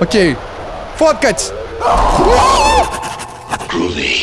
Окей. Фоткать!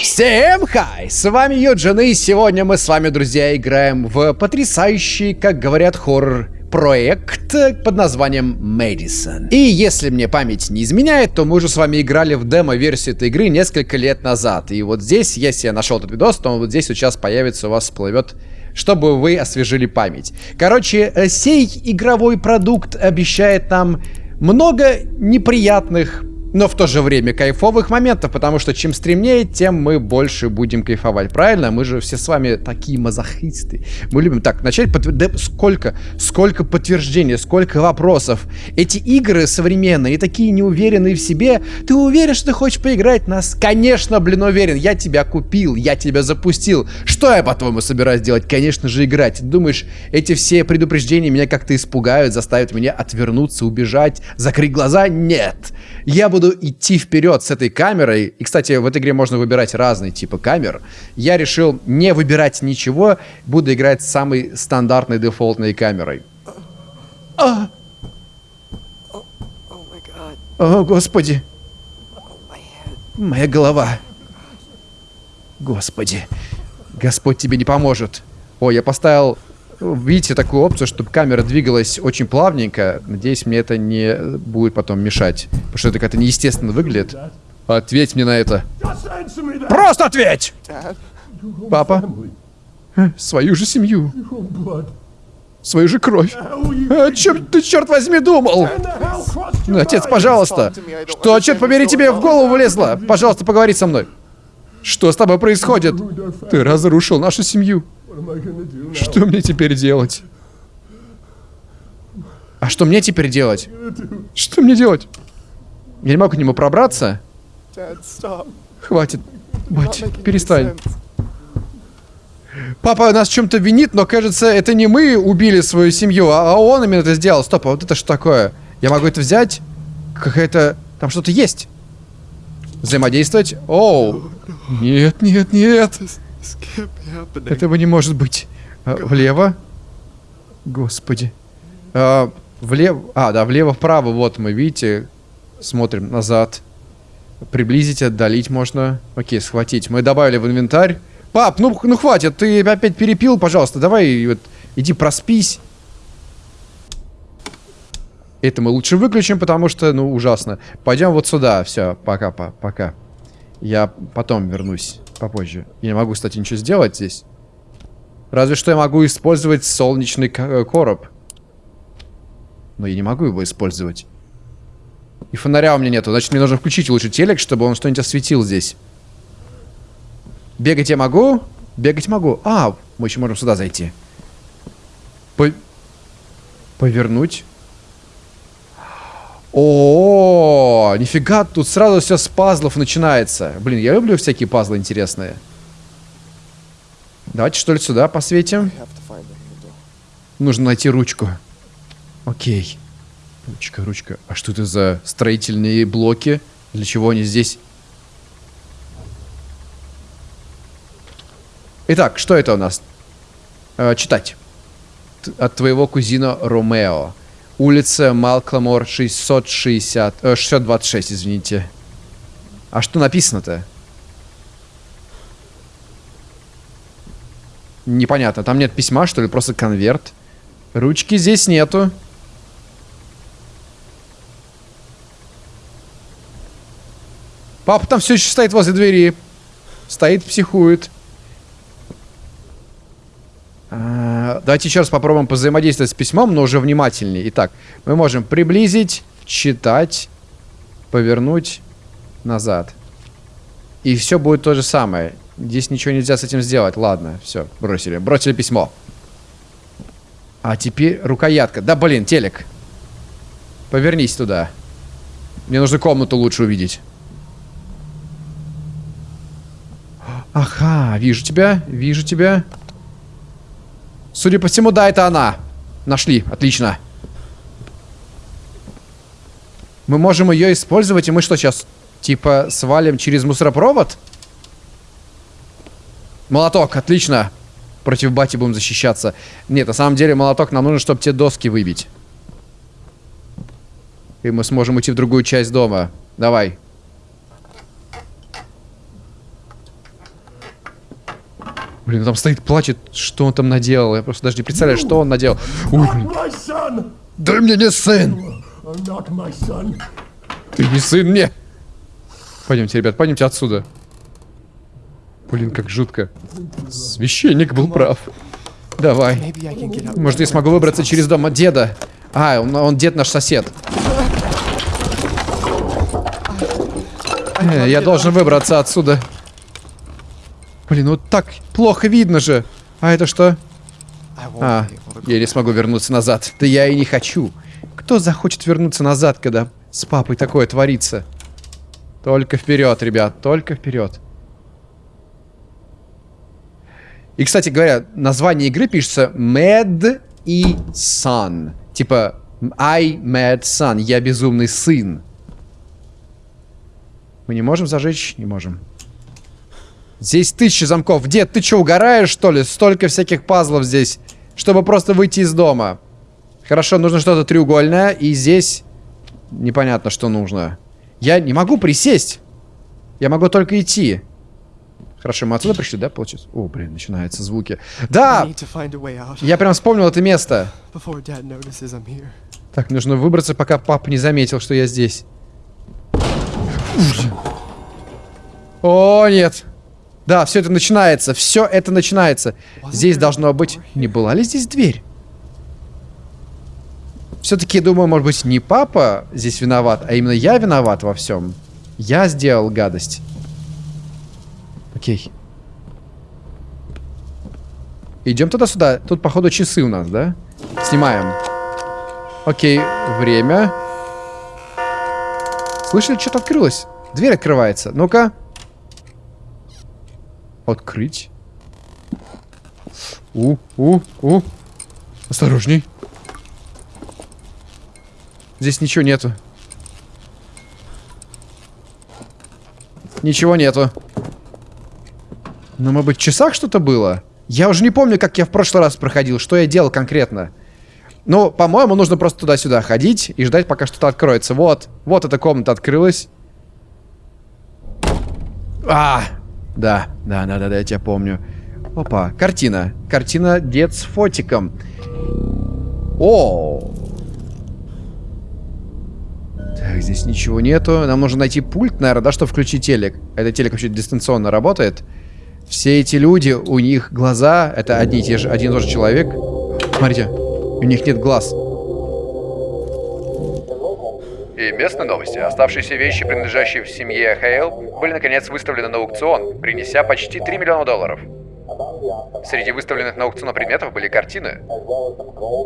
Всем хай! С вами Юджин, и сегодня мы с вами, друзья, играем в потрясающий, как говорят, хоррор проект под названием Мэдисон. И если мне память не изменяет, то мы уже с вами играли в демо-версию этой игры несколько лет назад. И вот здесь, если я нашел этот видос, то вот здесь сейчас появится, у вас всплывет чтобы вы освежили память. Короче, э, сей игровой продукт обещает нам много неприятных но в то же время кайфовых моментов, потому что чем стремнее, тем мы больше будем кайфовать. Правильно? Мы же все с вами такие мазохисты. Мы любим так, начать... Подтвер... Да сколько, сколько подтверждений, сколько вопросов. Эти игры современные, такие неуверенные в себе. Ты уверен, что ты хочешь поиграть нас? Конечно, блин, уверен. Я тебя купил, я тебя запустил. Что я, по-твоему, собираюсь делать? Конечно же, играть. Думаешь, эти все предупреждения меня как-то испугают, заставят меня отвернуться, убежать, закрыть глаза? Нет. Я буду идти вперед с этой камерой. И, кстати, в этой игре можно выбирать разные типы камер. Я решил не выбирать ничего, буду играть с самой стандартной дефолтной камерой. А! О, господи. Моя голова. Господи. Господь тебе не поможет. О, я поставил видите такую опцию, чтобы камера двигалась очень плавненько. Надеюсь, мне это не будет потом мешать. Потому что это как-то неестественно выглядит. Ответь мне на это. Просто ответь! Папа? Свою же семью. Свою же кровь. А, чем ты, черт возьми, думал? Ну, отец, пожалуйста. Что, черт побери, тебе в голову влезло? Пожалуйста, поговори со мной. Что с тобой происходит? Ты разрушил нашу семью. Что мне теперь делать? А что мне теперь делать? Что мне делать? Я не могу к нему пробраться? Хватит. Бать, перестань. Папа нас чем-то винит, но кажется, это не мы убили свою семью, а он именно это сделал. Стоп, а вот это что такое? Я могу это взять? Какая-то... Там что-то есть. Взаимодействовать? Оу. Нет, нет, нет. Этого не может быть. А, влево? Господи. А, влево... А, да, влево-вправо. Вот мы, видите, смотрим назад. Приблизить, отдалить можно. Окей, схватить. Мы добавили в инвентарь. Пап, ну, ну хватит, ты опять перепил, пожалуйста. Давай, вот, иди проспись. Это мы лучше выключим, потому что, ну, ужасно. Пойдем вот сюда. Все, пока, по, пока. Я потом вернусь попозже. Я не могу, кстати, ничего сделать здесь. Разве что я могу использовать солнечный э, короб. Но я не могу его использовать. И фонаря у меня нету. Значит, мне нужно включить лучше телек, чтобы он что-нибудь осветил здесь. Бегать я могу? Бегать могу. А, мы еще можем сюда зайти. По... Повернуть. О, нифига, тут сразу все с пазлов начинается. Блин, я люблю всякие пазлы интересные. Давайте что ли сюда посветим. Нужно найти ручку. Окей. Ручка, ручка. А что это за строительные блоки? Для чего они здесь? Итак, что это у нас? Э, читать. Т от твоего кузина Ромео. Улица Малкламор 660... Э, 626, извините. А что написано-то? Непонятно. Там нет письма, что ли? Просто конверт. Ручки здесь нету. Папа там все еще стоит возле двери. Стоит, психует. А, давайте еще раз попробуем взаимодействовать с письмом, но уже внимательнее. Итак, мы можем приблизить, читать, повернуть назад. И все будет то же самое. Здесь ничего нельзя с этим сделать. Ладно, все, бросили. Бросили письмо. А теперь рукоятка. Да, блин, телек. Повернись туда. Мне нужно комнату лучше увидеть. Ага, вижу тебя, вижу тебя. Судя по всему, да, это она. Нашли. Отлично. Мы можем ее использовать, и мы что сейчас? Типа свалим через мусоропровод? Молоток, отлично. Против бати будем защищаться. Нет, на самом деле молоток нам нужен, чтобы те доски выбить. И мы сможем уйти в другую часть дома. Давай. Блин, там стоит, плачет. Что он там наделал? Я просто даже не представляю, что он наделал. Ой, блин. Да мне не сын! Ты не сын мне! Пойдемте, ребят, пойдемте отсюда. Блин, как жутко. Священник был прав. Давай. Может, я смогу выбраться через дом от деда? А, он, он дед наш сосед. Э, я должен выбраться отсюда. Блин, вот так плохо видно же. А это что? А, я не смогу вернуться назад. Да я и не хочу. Кто захочет вернуться назад, когда с папой такое творится? Только вперед, ребят, только вперед. И, кстати говоря, название игры пишется Mad и Son. Типа I Mad Son. Я безумный сын. Мы не можем зажечь? Не можем. Здесь тысячи замков. Дед, ты что, угораешь, что ли? Столько всяких пазлов здесь, чтобы просто выйти из дома. Хорошо, нужно что-то треугольное. И здесь непонятно, что нужно. Я не могу присесть. Я могу только идти. Хорошо, мы отсюда пришли, да, получается? О, блин, начинаются звуки. Да! Я прям вспомнил это место. Так, нужно выбраться, пока папа не заметил, что я здесь. О, нет. Да, все это начинается. Все это начинается. Здесь должно быть... Не была ли здесь дверь? Все-таки, думаю, может быть, не папа здесь виноват, а именно я виноват во всем. Я сделал гадость. Окей. Идем туда-сюда. Тут, походу, часы у нас, да? Снимаем. Окей, время. Слышали, что-то открылось? Дверь открывается. Ну-ка. Открыть. У, у, у. Осторожней. Здесь ничего нету. Ничего нету. Ну, может быть, в часах что-то было? Я уже не помню, как я в прошлый раз проходил, что я делал конкретно. Ну, по-моему, нужно просто туда-сюда ходить и ждать, пока что-то откроется. Вот, вот эта комната открылась. А, да, да, да, да, да, я тебя помню. Опа, картина. Картина дед с фотиком. О, так, здесь ничего нету. Нам нужно найти пульт, наверное, да, чтобы включить телек. Этот телек вообще дистанционно работает. Все эти люди, у них глаза, это одни и те же, один и тот же человек. Смотрите, у них нет глаз. И местные новости. Оставшиеся вещи, принадлежащие в семье Хейл, были наконец выставлены на аукцион, принеся почти 3 миллиона долларов. Среди выставленных на аукцион предметов были картины,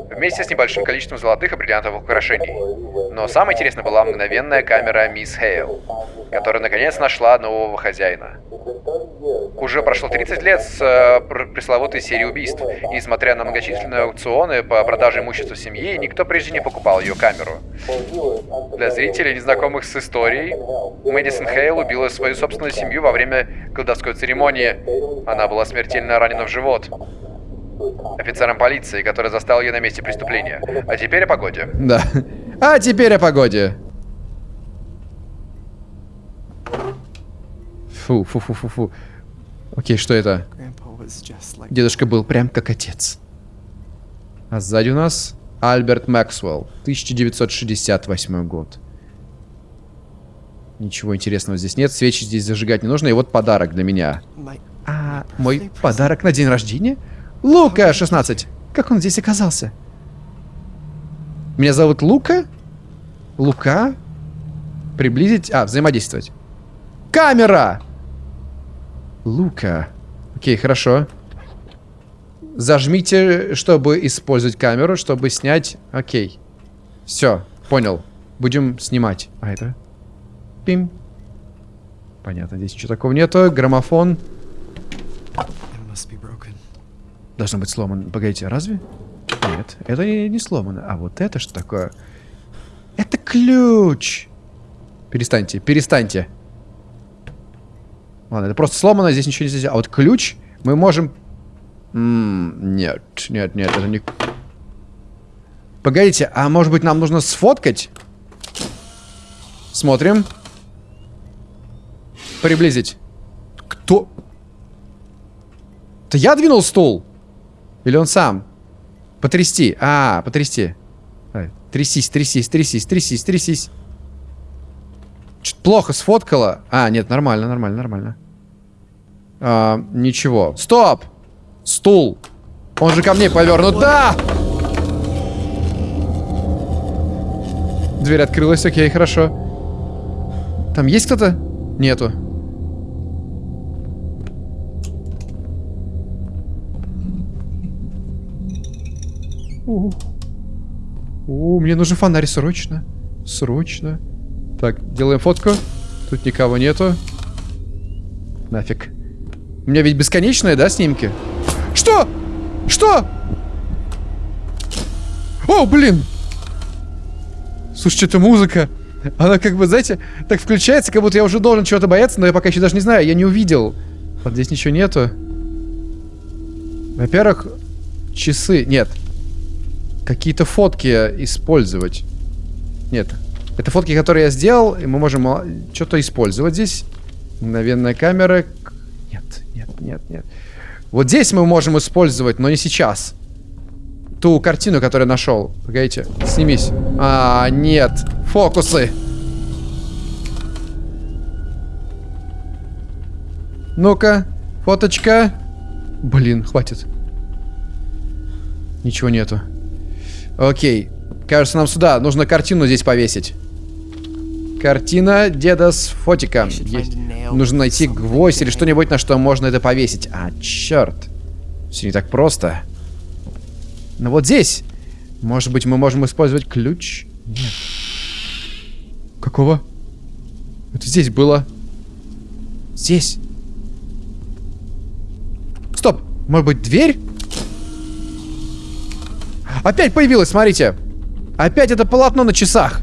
вместе с небольшим количеством золотых и бриллиантовых украшений. Но самое интересное была мгновенная камера Мисс Хейл, которая наконец нашла нового хозяина. Уже прошло 30 лет с э, пресловутой серии убийств, и несмотря на многочисленные аукционы по продаже имущества семьи, никто прежде не покупал ее камеру. Для зрителей, незнакомых с историей, Мэдисон Хейл убила свою собственную семью во время колдовской церемонии. Она была смертельно ранена в живот офицером полиции, который застал ее на месте преступления. А теперь о погоде. Да. А теперь о погоде. Фу, фу, фу, фу, фу. Окей, что это? Дедушка был прям как отец. А сзади у нас Альберт Максвелл, 1968 год. Ничего интересного здесь нет, свечи здесь зажигать не нужно, и вот подарок для меня. А, мой подарок на день рождения? Лука, 16. Как он здесь оказался? Меня зовут Лука? Лука? Приблизить? А, взаимодействовать. Камера! Лука. Окей, хорошо. Зажмите, чтобы использовать камеру, чтобы снять. Окей. Все, понял. Будем снимать. А это? Пим. Понятно, здесь ничего такого нету. Граммофон. Должно быть сломано. Погодите, разве? Нет, это не сломано. А вот это что такое? Это ключ! Перестаньте, перестаньте. Ладно, это просто сломано, здесь ничего нельзя. А вот ключ мы можем... М -м нет, нет, нет, это не... Погодите, а может быть нам нужно сфоткать? Смотрим. Приблизить. Кто? Это я двинул стул? Или он сам? Потрясти. А, потрясти. Трясись, трясись, трясись, трясись, трясись. Что-то плохо сфоткала. А, нет, нормально, нормально, нормально. А, ничего. Стоп! Стул. Он же ко мне повернут. Да! Дверь открылась, окей, хорошо. Там есть кто-то? Нету. У, У, мне нужен фонарь срочно. Срочно. Так, делаем фотку. Тут никого нету. Нафиг. У меня ведь бесконечные, да, снимки? Что? Что? О, блин! Слушайте, это музыка. Она как бы, знаете, так включается, как будто я уже должен чего-то бояться, но я пока еще даже не знаю, я не увидел. Вот здесь ничего нету. Во-первых, часы... Нет. Какие-то фотки использовать. Нет. Это фотки, которые я сделал, и мы можем что-то использовать здесь. Мгновенная камера. Нет, нет, нет, нет. Вот здесь мы можем использовать, но не сейчас ту картину, которую я нашел. Погодите, снимись. А, нет. Фокусы. Ну-ка, фоточка. Блин, хватит. Ничего нету. Окей. Кажется, нам сюда. Нужно картину здесь повесить. Картина деда с фотиком. Есть. Нужно найти гвоздь или что-нибудь, на что можно это повесить. А, черт. Все не так просто. Но вот здесь, может быть, мы можем использовать ключ? Нет. Какого? Это здесь было. Здесь. Стоп. Может быть, дверь? Опять появилась, смотрите. Опять это полотно на часах.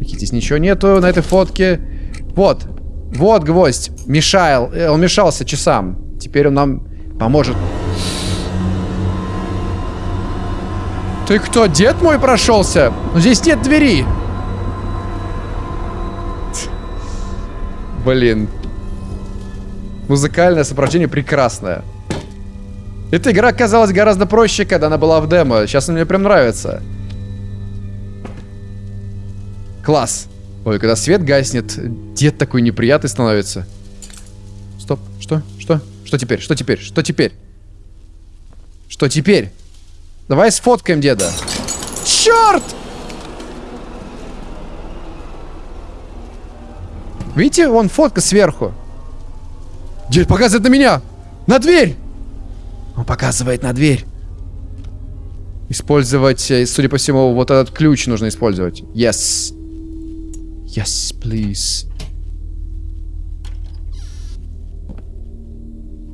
Здесь ничего нету на этой фотке. Вот. Вот гвоздь. Мешал. Э, он мешался часам. Теперь он нам поможет. Ты кто, дед мой прошелся? Но здесь нет двери. Блин. Музыкальное сопровождение прекрасное. Эта игра казалась гораздо проще, когда она была в демо. Сейчас она мне прям нравится. Класс. Ой, когда свет гаснет, дед такой неприятный становится. Стоп, что? Что? Что теперь? Что теперь? Что теперь? Что теперь? Давай сфоткаем деда. Черт! Видите, вон фотка сверху. Дед показывает на меня. На дверь. Он показывает на дверь. Использовать, э, судя по всему, вот этот ключ нужно использовать. Yes. Yes, please.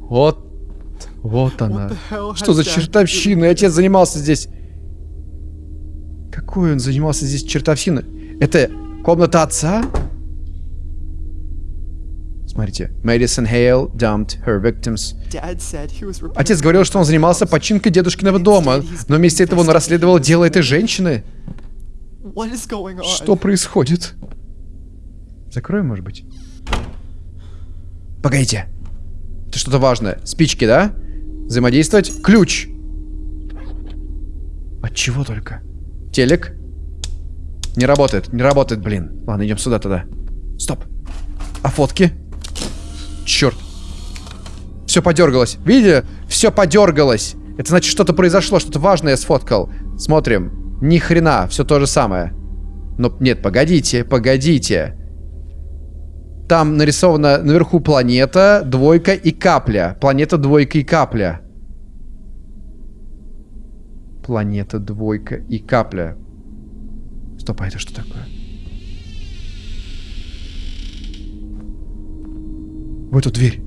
Вот вот она. Что за чертовщина? Отец занимался здесь... Какой он занимался здесь чертовщиной? Это комната отца? Смотрите. Мэдисон Хейл dumped her victims. Отец говорил, что он занимался починкой дедушкиного дома, но вместе этого он расследовал дело этой женщины. Что происходит? Закроем, может быть? Погодите. Это что-то важное. Спички, да? Взаимодействовать. Ключ. От чего только? Телек. Не работает, не работает, блин. Ладно, идем сюда тогда. Стоп. А фотки? Черт. Все подергалось. Видите? Все подергалось. Это значит, что-то произошло, что-то важное я сфоткал. Смотрим. Ни хрена, все то же самое. Но нет, погодите, погодите. Там нарисована наверху планета, двойка и капля. Планета, двойка и капля. Планета, двойка и капля. Стоп, а это что такое? В эту дверь.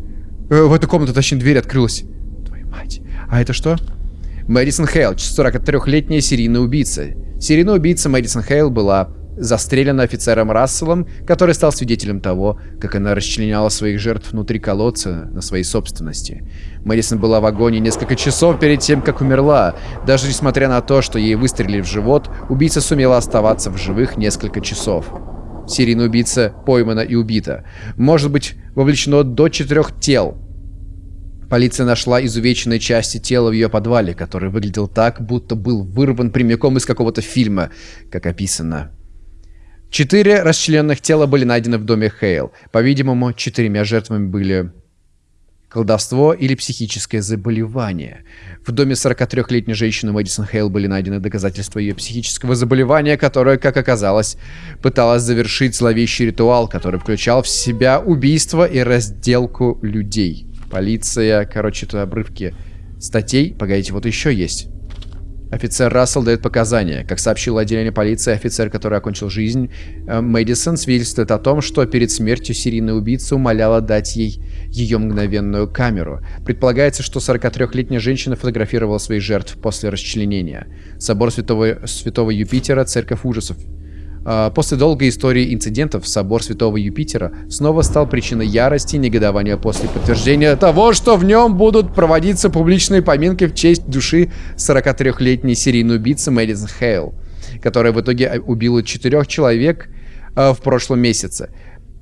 Э, в эту комнату, точнее, дверь открылась. Твою мать. А это что? Мэдисон Хейл, 43-летняя серийная убийца. Серийная убийца Мэдисон Хейл была застрелена офицером Расселом, который стал свидетелем того, как она расчленяла своих жертв внутри колодца на своей собственности. Мэдисон была в агонии несколько часов перед тем, как умерла. Даже несмотря на то, что ей выстрелили в живот, убийца сумела оставаться в живых несколько часов. Серийный убийца поймана и убита. Может быть вовлечено до четырех тел. Полиция нашла изувеченные части тела в ее подвале, который выглядел так, будто был вырван прямиком из какого-то фильма, как описано. Четыре расчлененных тела были найдены в доме Хейл. По-видимому, четырьмя жертвами были колдовство или психическое заболевание. В доме 43-летней женщины Мэдисон Хейл были найдены доказательства ее психического заболевания, которое, как оказалось, пыталась завершить зловещий ритуал, который включал в себя убийство и разделку людей. Полиция, короче, это обрывки статей. Погодите, вот еще есть. Офицер Рассел дает показания. Как сообщил отделение полиции, офицер, который окончил жизнь, э, Мэдисон свидетельствует о том, что перед смертью серийная убийца умоляла дать ей ее мгновенную камеру. Предполагается, что 43-летняя женщина фотографировала своих жертв после расчленения. Собор Святого, Святого Юпитера, Церковь ужасов. А, после долгой истории инцидентов собор Святого Юпитера снова стал причиной ярости и негодования после подтверждения того, что в нем будут проводиться публичные поминки в честь души 43-летней серийной убийцы Мэдисон Хейл, которая в итоге убила четырех человек э, в прошлом месяце.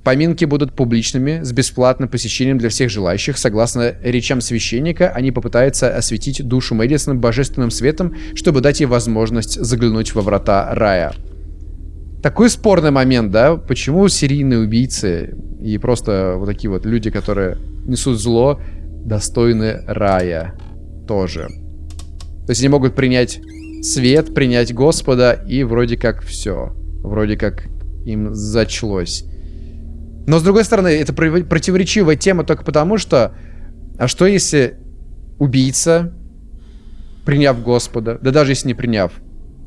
Поминки будут публичными, с бесплатным посещением для всех желающих. Согласно речам священника, они попытаются осветить душу Мэдисона божественным светом, чтобы дать ей возможность заглянуть во врата рая такой спорный момент, да? Почему серийные убийцы и просто вот такие вот люди, которые несут зло, достойны рая тоже? То есть они могут принять свет, принять Господа, и вроде как все. Вроде как им зачлось. Но с другой стороны, это противоречивая тема только потому, что... А что если убийца, приняв Господа, да даже если не приняв,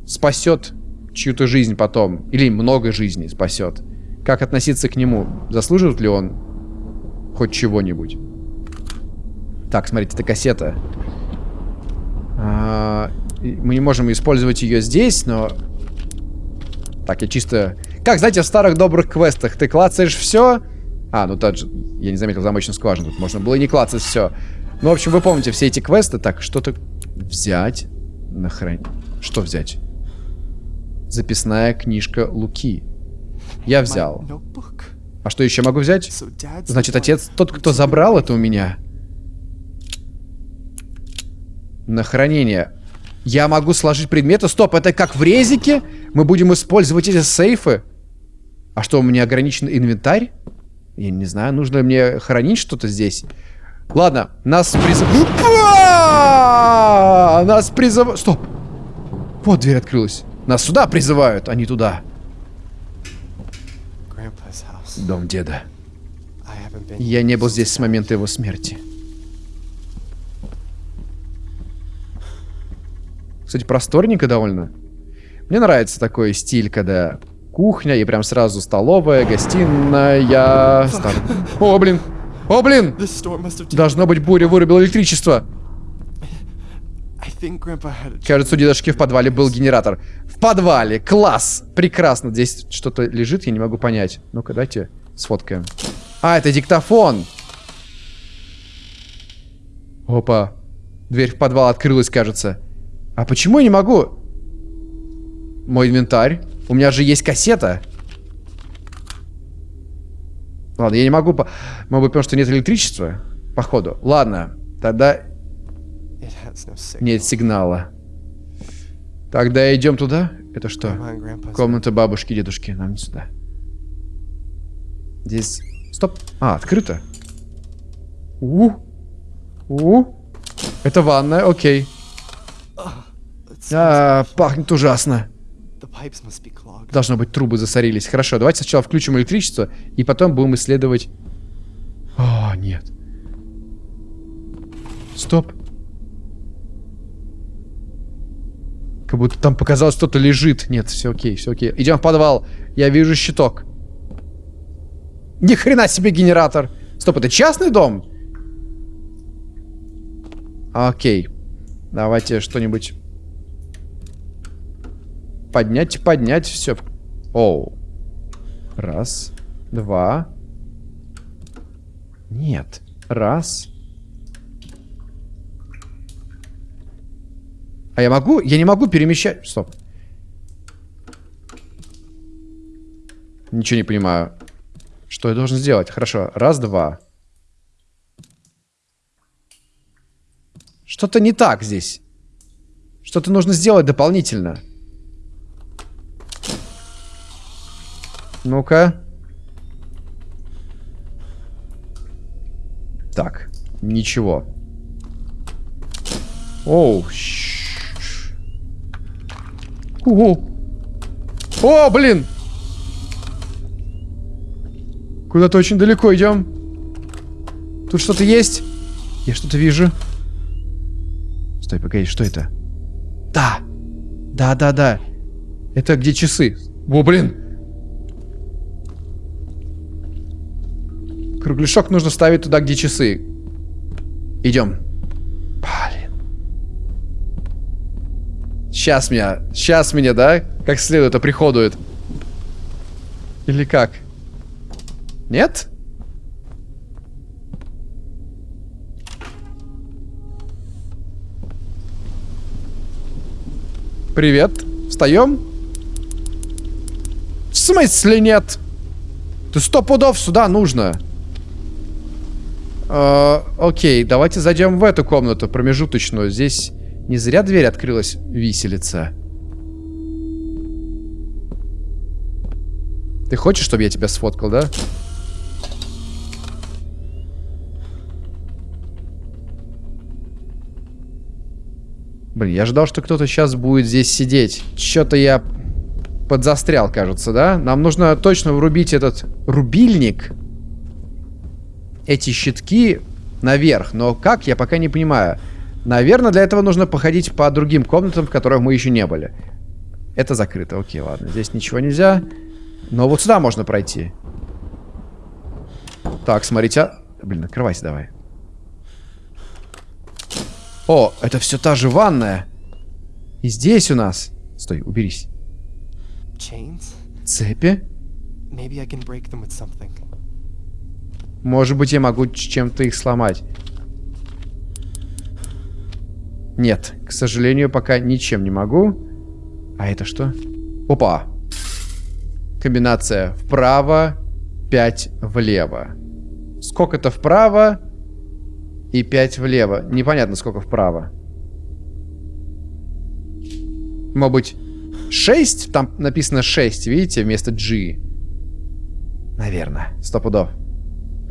спасет чью-то жизнь потом, или много жизней спасет. Как относиться к нему? Заслуживает ли он хоть чего-нибудь? Так, смотрите, это кассета. А, мы не можем использовать ее здесь, но... Так, я чисто... Как, знаете, в старых добрых квестах ты клацаешь все... А, ну тот же... Я не заметил замочную скважину. Тут можно было и не клацать все. Ну, в общем, вы помните все эти квесты. Так, что-то взять. Нахрен. Что взять? Записная книжка Луки. Я взял. А что еще могу взять? Значит, отец тот, кто забрал это у меня. На хранение. Я могу сложить предметы. Стоп, это как в резике? Мы будем использовать эти сейфы? А что, у меня ограничен инвентарь? Я не знаю, нужно мне хранить что-то здесь. Ладно, нас призывают. Нас призывают. Стоп. Вот дверь открылась. Нас сюда призывают, а не туда. Дом деда. Я не был здесь с момента его смерти. Кстати, просторненько довольно. Мне нравится такой стиль, когда кухня и прям сразу столовая, гостиная. Стар... О, блин! О, блин! Должно быть, буря вырубила электричество. Кажется, у дедушки в подвале был генератор. В подвале! Класс! Прекрасно. Здесь что-то лежит, я не могу понять. Ну-ка, дайте сфоткаем. А, это диктофон! Опа. Дверь в подвал открылась, кажется. А почему я не могу? Мой инвентарь. У меня же есть кассета. Ладно, я не могу... По... Может быть, потому что нет электричества? Походу. Ладно. Тогда нет сигнала. Тогда идем туда. Это что? Комната бабушки, дедушки. Нам не сюда. Здесь... Стоп. А, открыто. У. У. Это ванная, окей. А, пахнет ужасно. Должно быть, трубы засорились. Хорошо, давайте сначала включим электричество, и потом будем исследовать... О, нет. Стоп. Как будто там показалось, что-то лежит. Нет, все окей, все окей. Идем в подвал. Я вижу щиток. Ни хрена себе генератор. Стоп, это частный дом? Окей. Давайте что-нибудь поднять, поднять. Все. Оу. Раз. Два. Нет. Раз. А я могу? Я не могу перемещать... Стоп. Ничего не понимаю. Что я должен сделать? Хорошо. Раз, два. Что-то не так здесь. Что-то нужно сделать дополнительно. Ну-ка. Так. Ничего. Оу. О, О, блин! Куда-то очень далеко идем. Тут что-то есть? Я что-то вижу. Стой, погоди, что это? Да! Да, да, да. Это где часы? О, блин! Кругляшок нужно ставить туда, где часы. Идем. Сейчас меня, сейчас меня, да? Как следует оприходует. Или как? Нет? Привет. Встаем? В смысле нет? Ты сто пудов сюда нужно. Э, окей, давайте зайдем в эту комнату промежуточную. Здесь не зря дверь открылась, виселица. Ты хочешь, чтобы я тебя сфоткал, да? Блин, я ожидал, что кто-то сейчас будет здесь сидеть. Что-то я подзастрял, кажется, да? Нам нужно точно врубить этот рубильник. Эти щитки наверх. Но как, я пока не понимаю. Наверное, для этого нужно походить по другим комнатам, в которых мы еще не были. Это закрыто. Окей, ладно. Здесь ничего нельзя. Но вот сюда можно пройти. Так, смотрите. А... Блин, открывайся давай. О, это все та же ванная. И здесь у нас... Стой, уберись. Цепи? Может быть, я могу чем-то их сломать. Нет, к сожалению, пока ничем не могу. А это что? Опа! Комбинация вправо, 5 влево. Сколько-то вправо и 5 влево. Непонятно, сколько вправо. Может быть, 6? Там написано 6, видите, вместо G. Наверное, сто пудов.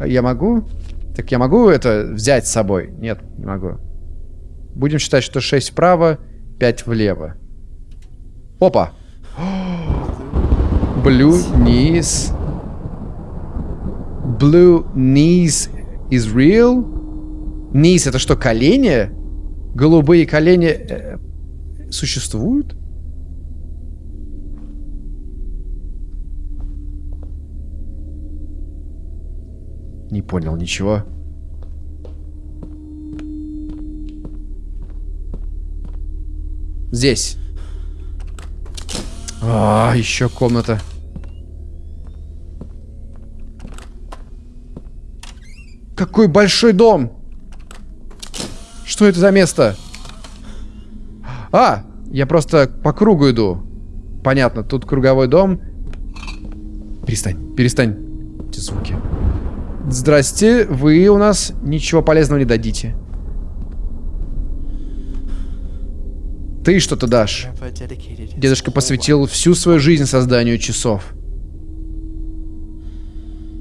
Я могу? Так я могу это взять с собой? Нет, не могу. Будем считать, что 6 вправо, 5 влево. Опа! Blue knees. Blue knees is real? Knees это что, колени? Голубые колени э, существуют? Не понял ничего. Здесь. А, еще комната. Какой большой дом! Что это за место? А, я просто по кругу иду. Понятно, тут круговой дом. Перестань, перестань. Эти звуки. Здрасте, вы у нас ничего полезного не дадите. Ты что-то дашь. Дедушка посвятил всю свою жизнь созданию часов.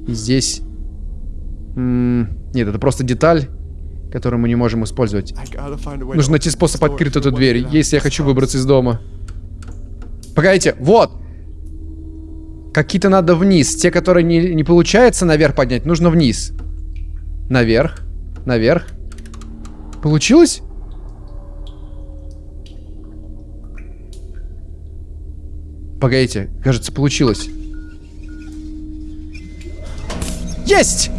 И здесь... Нет, это просто деталь, которую мы не можем использовать. Нужно найти способ открыть эту дверь, если я хочу выбраться из дома. Погодите, вот! Какие-то надо вниз. Те, которые не, не получается наверх поднять, нужно вниз. Наверх. Наверх. Получилось? Погодите, кажется, получилось. Есть!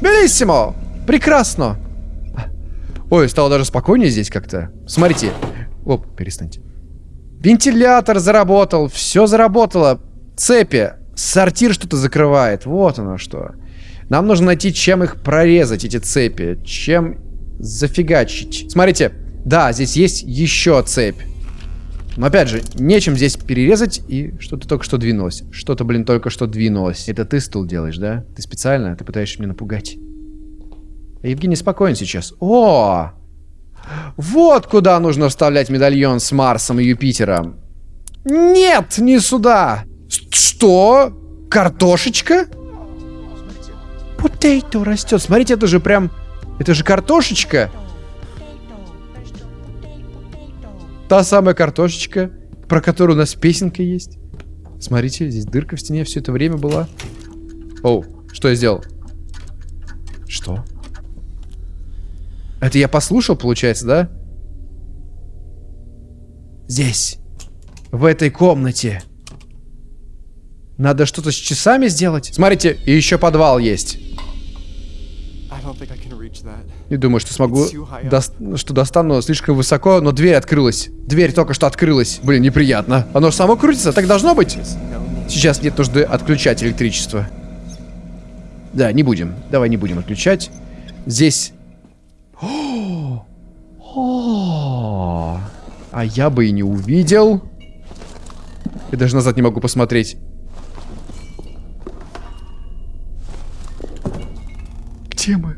Белиссимо! Прекрасно! Ой, стало даже спокойнее здесь как-то. Смотрите. Оп, перестаньте. Вентилятор заработал, все заработало. Цепи. Сортир что-то закрывает. Вот оно что. Нам нужно найти, чем их прорезать, эти цепи. Чем зафигачить. Смотрите. Да, здесь есть еще цепь. Но опять же, нечем здесь перерезать, и что-то только что двинулось. Что-то, блин, только что двинулось. Это ты стул делаешь, да? Ты специально? Ты пытаешься меня напугать. Евгений спокоен сейчас. О! Вот куда нужно вставлять медальон с Марсом и Юпитером. Нет, не сюда. Что? Картошечка? Потейто растет. Смотрите, это же прям... Это же картошечка. Та самая картошечка, про которую у нас песенка есть. Смотрите, здесь дырка в стене все это время была. Оу, что я сделал? Что? Это я послушал, получается, да? Здесь. В этой комнате. Надо что-то с часами сделать. Смотрите, и еще подвал есть. Не думаю, что смогу, до... что достану слишком высоко, но дверь открылась. Дверь только что открылась. Блин, неприятно. Оно само крутится, так должно быть? Сейчас нет нужды отключать электричество. Да, не будем. Давай не будем отключать. Здесь... О! О! А я бы и не увидел. Я даже назад не могу посмотреть. Где мы?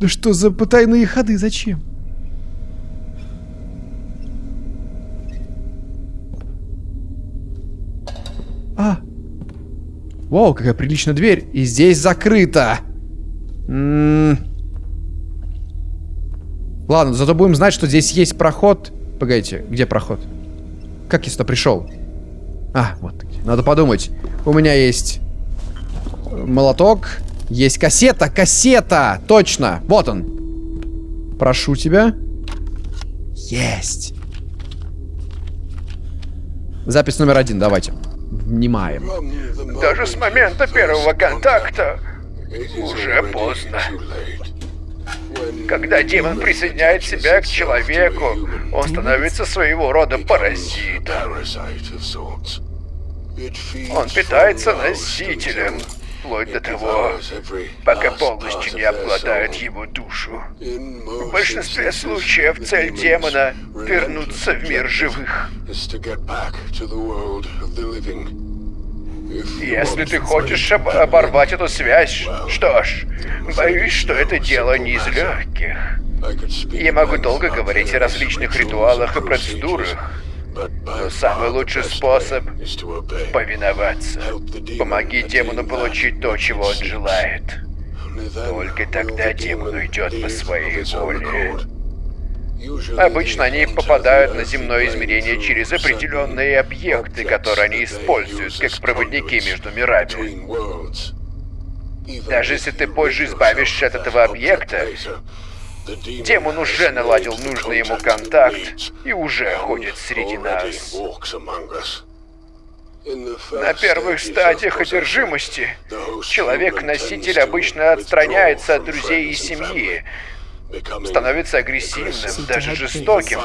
Да что за потайные ходы? Зачем? А! Вау, какая приличная дверь. И здесь закрыто. М -м -м. Ладно, зато будем знать, что здесь есть проход. Погодите, где проход? Как я сюда пришел? А, вот. Надо подумать. У меня есть молоток. Есть кассета, кассета! Точно! Вот он. Прошу тебя. Есть. Запись номер один, давайте. Внимаем. Даже с момента первого контакта уже поздно. Когда демон присоединяет себя к человеку, он становится своего рода паразитом. Он питается носителем, вплоть до того, пока полностью не обладает его душу. В большинстве случаев цель демона — вернуться в мир живых. Если ты хочешь об оборвать эту связь, что ж, боюсь, что это дело не из легких. Я могу долго говорить о различных ритуалах и процедурах, но самый лучший способ — повиноваться. Помоги демону получить то, чего он желает. Только тогда демон уйдет по своей воле. Обычно они попадают на земное измерение через определенные объекты, которые они используют как проводники между мирами. Даже если ты позже избавишься от этого объекта, демон уже наладил нужный ему контакт и уже ходит среди нас. На первых стадиях одержимости человек-носитель обычно отстраняется от друзей и семьи, становится агрессивным, даже жестоким.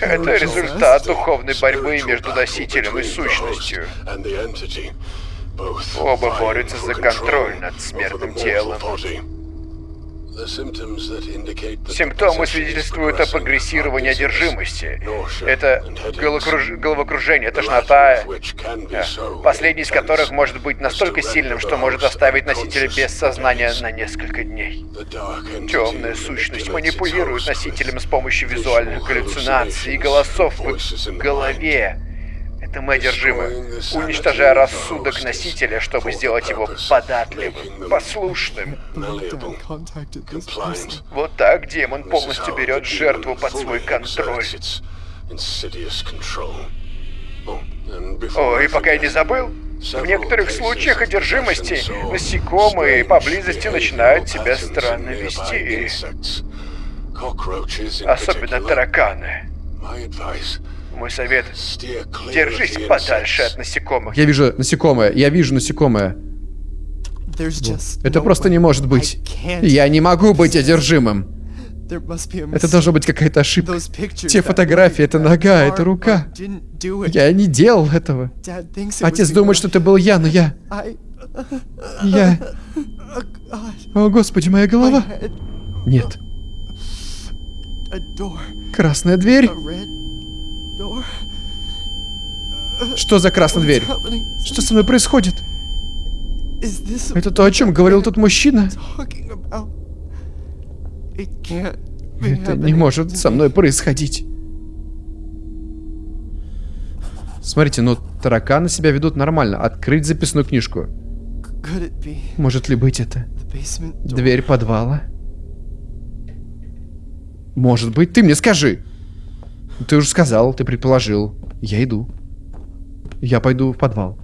Это результат духовной борьбы между носителем и сущностью. Оба борются за контроль над смертным телом. Симптомы свидетельствуют о прогрессировании одержимости. Это головокруж... головокружение, тошнота, последний из которых может быть настолько сильным, что может оставить носителя без сознания на несколько дней. Темная сущность манипулирует носителем с помощью визуальных галлюцинаций и голосов в голове, мы одержимы, уничтожая рассудок носителя, чтобы сделать его податливым, послушным. Вот так демон полностью берет жертву под свой контроль. О, и пока я не забыл, в некоторых случаях одержимости насекомые поблизости начинают себя странно вести. Особенно тараканы. Мой совет — держись подальше от насекомых. Я вижу насекомое, я вижу насекомое. Это просто не может быть. Я не могу быть одержимым. Это должна быть какая-то ошибка. Те фотографии, это нога, это рука. Я не делал этого. Отец думает, что это был я, но я... Я... oh О, Господи, моя голова. Нет. Красная дверь. Что за красная дверь? Что со мной происходит? Это то, о чем говорил тот мужчина? Это не может со мной происходить. Смотрите, ну тараканы себя ведут нормально. Открыть записную книжку. Может ли быть это? Дверь подвала? Может быть, ты мне скажи. Ты уже сказал, ты предположил. Я иду. Я пойду в подвал.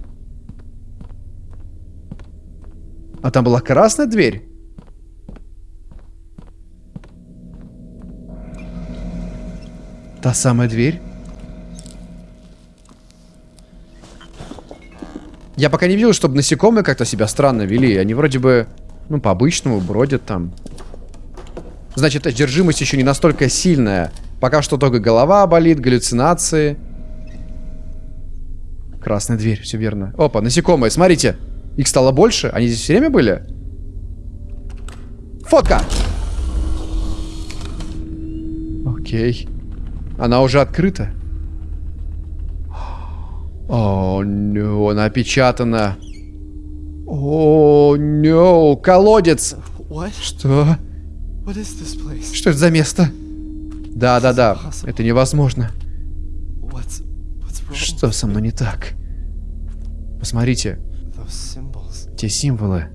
А там была красная дверь? Та самая дверь? Я пока не видел, чтобы насекомые как-то себя странно вели. Они вроде бы, ну, по-обычному бродят там. Значит, одержимость еще не настолько сильная. Пока что только голова болит, галлюцинации. Красная дверь, все верно. Опа, насекомые, смотрите. Их стало больше? Они здесь все время были? Фотка! Окей. Она уже открыта. О, no, она опечатана. О, no, колодец. What? Что? What is this place? Что это за место? Да, да, да. Это невозможно. Что со мной не так? Посмотрите, те символы.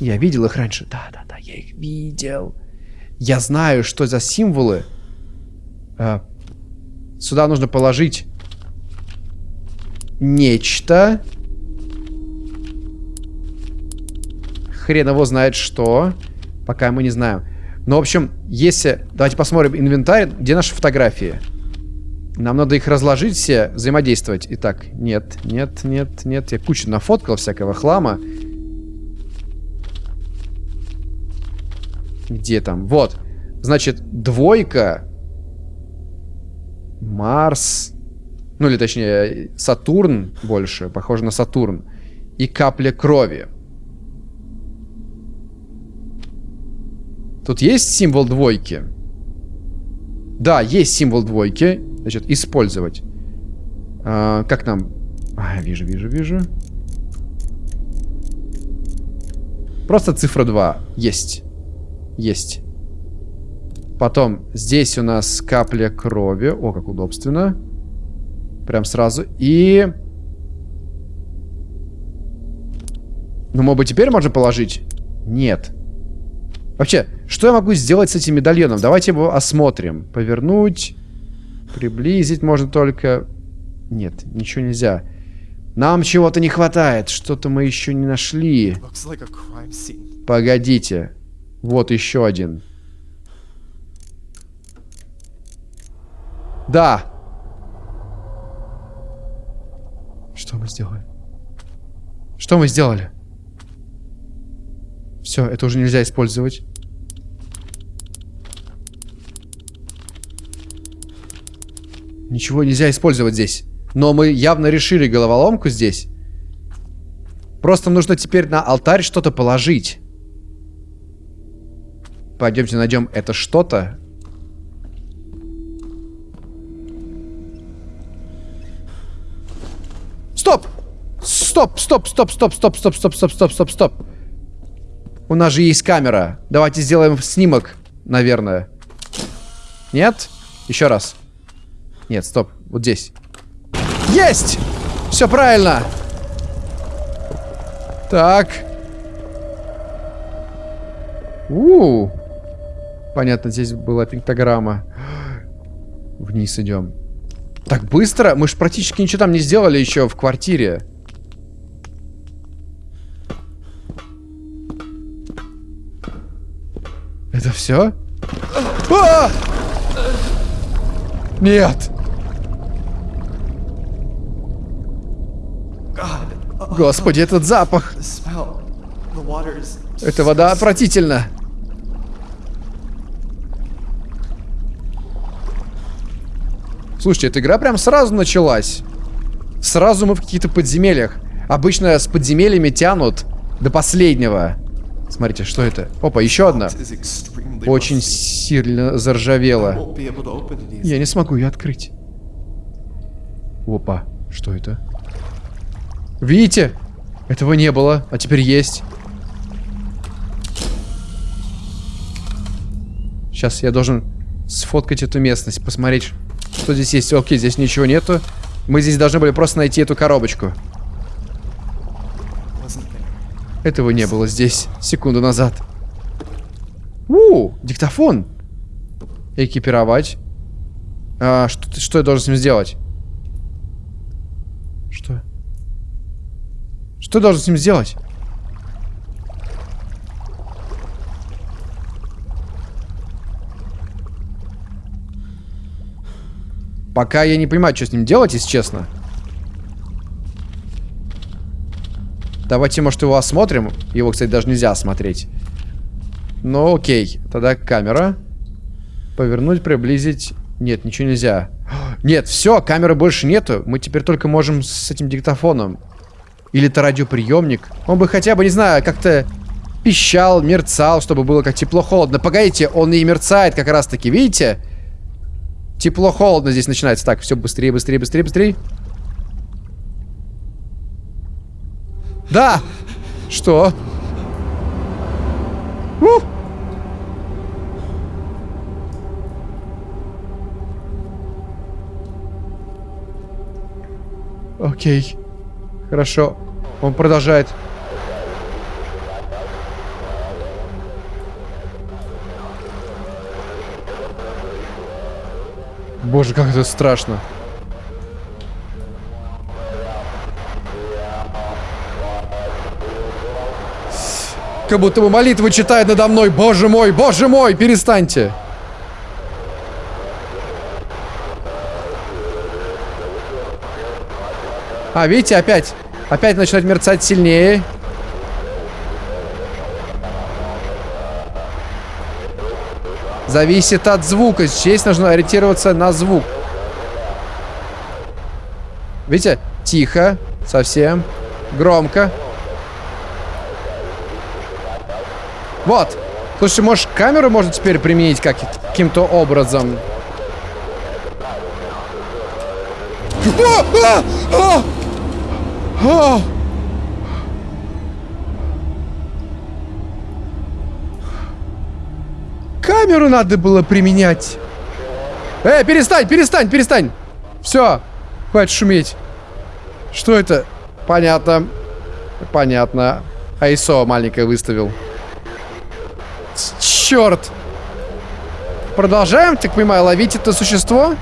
Я видел их раньше. Да, да, да, я их видел. Я знаю, что за символы. А, сюда нужно положить нечто. Хрен его знает что. Пока мы не знаем. Но, в общем, если... Давайте посмотрим инвентарь. Где наши фотографии? Нам надо их разложить все, взаимодействовать. Итак, нет, нет, нет, нет. Я кучу нафоткал всякого хлама. Где там? Вот. Значит, двойка. Марс. Ну, или точнее, Сатурн больше. Похоже на Сатурн. И капля крови. Тут есть символ двойки? Да, есть символ двойки. Значит, использовать. А, как нам? А, вижу, вижу, вижу. Просто цифра 2. Есть. Есть. Потом здесь у нас капля крови. О, как удобственно. Прям сразу. И... Ну, может быть, теперь можно положить? Нет. Вообще, что я могу сделать с этим медальоном? Давайте его осмотрим. Повернуть. Приблизить можно только... Нет, ничего нельзя. Нам чего-то не хватает. Что-то мы еще не нашли. Погодите. Вот еще один. Да. Что мы сделали? Что мы сделали? Все, это уже нельзя использовать. Ничего нельзя использовать здесь. Но мы явно решили головоломку здесь. Просто нужно теперь на алтарь что-то положить. Пойдемте найдем это что-то. Стоп! Стоп, стоп, стоп, стоп, стоп, стоп, стоп, стоп, стоп, стоп, стоп. У нас же есть камера. Давайте сделаем снимок, наверное. Нет? Еще раз. Нет, стоп. Вот здесь. Есть! Все правильно. Так. У, -у, у Понятно, здесь была пиктограмма. Вниз идем. Так быстро? Мы же практически ничего там не сделали еще в квартире. Это все? А! Нет! Господи, этот запах! Эта вода отвратительна! Слушайте, эта игра прям сразу началась. Сразу мы в каких-то подземельях. Обычно с подземельями тянут до последнего. Смотрите, что это? Опа, еще одна. Очень сильно заржавела. Я не смогу ее открыть. Опа, что это? Видите? Этого не было, а теперь есть. Сейчас я должен сфоткать эту местность, посмотреть, что здесь есть. Окей, здесь ничего нету. Мы здесь должны были просто найти эту коробочку. Этого не было здесь секунду назад. У, диктофон. Экипировать. А, что, что я должен с ним сделать? Что? Что я должен с ним сделать? Пока я не понимаю, что с ним делать, если честно. Давайте, может, его осмотрим. Его, кстати, даже нельзя осмотреть. Ну, окей. Тогда камера. Повернуть, приблизить. Нет, ничего нельзя. Нет, все, камеры больше нету. Мы теперь только можем с этим диктофоном. Или это радиоприемник. Он бы хотя бы, не знаю, как-то пищал, мерцал, чтобы было как тепло-холодно. Погодите, он и мерцает как раз-таки, видите? Тепло-холодно здесь начинается. Так, все быстрее, быстрее, быстрее, быстрее. Да! Что? У! Окей. Хорошо. Он продолжает. Боже, как это страшно. Как будто бы молитвы читает надо мной. Боже мой, боже мой, перестаньте. А, видите, опять. Опять начинает мерцать сильнее. Зависит от звука. Здесь нужно ориентироваться на звук. Видите? Тихо. Совсем. Громко. Вот. Слушай, может, камеру можно теперь применить как каким-то образом? Камеру надо было применять. Эй, перестань, перестань, перестань. Все, хватит шуметь. Что это? Понятно. Понятно. ISO маленькое выставил. Черт! Продолжаем, так понимаю, ловить это существо?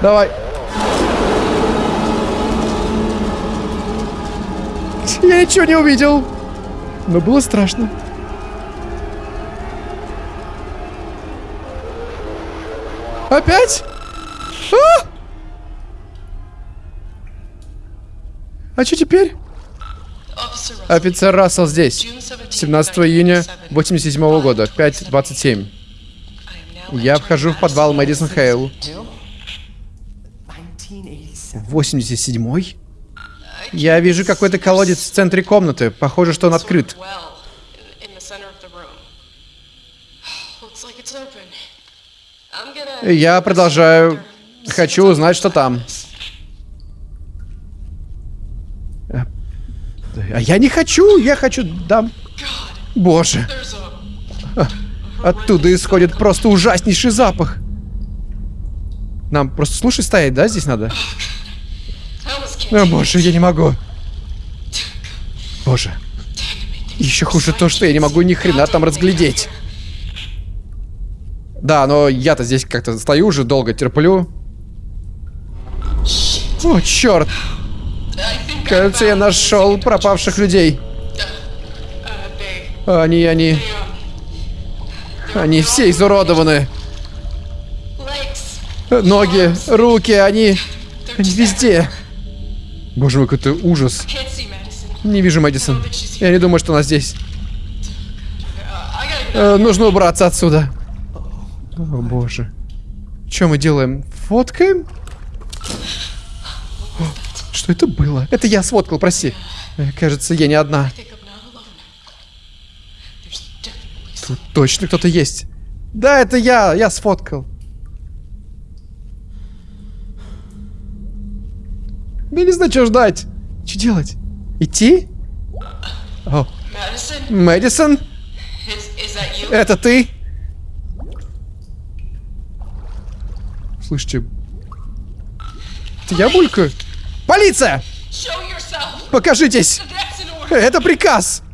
Давай. Я ничего не увидел. Но было страшно. Опять? А что теперь? Офицер Рассел здесь. 17 июня 87 года, 5.27. Я вхожу в подвал Мэдисон Хейл. 1987. 87-й? Я вижу какой-то колодец в центре комнаты. Похоже, что он открыт. Я продолжаю. Хочу узнать, что там. А я не хочу, я хочу... Дам. Боже, a. оттуда исходит просто ужаснейший запах. Нам просто слушай стоять, да, здесь надо? О, боже, я не могу. Боже. Еще хуже то, что я не могу ни хрена там разглядеть. Да, но я-то здесь как-то стою уже долго, терплю. О, черт! Кажется, я нашел пропавших людей. Они, они, они все изуродованы. Ноги, руки, они, они везде. Боже мой, какой-то ужас. Не вижу Мэдисон. Я не думаю, что она здесь. Э, нужно убраться отсюда. О, боже. Что мы делаем? Фоткаем? Что это было? Это я сфоткал, прости. Э, Кажется, я не одна. Тут точно кто-то есть. Да, это я. Я сфоткал. Я не знаю, что ждать. Что делать? Идти? Мэдисон, это ты? Слышите? Это я булькаю? Полиция! Покажитесь! Это приказ!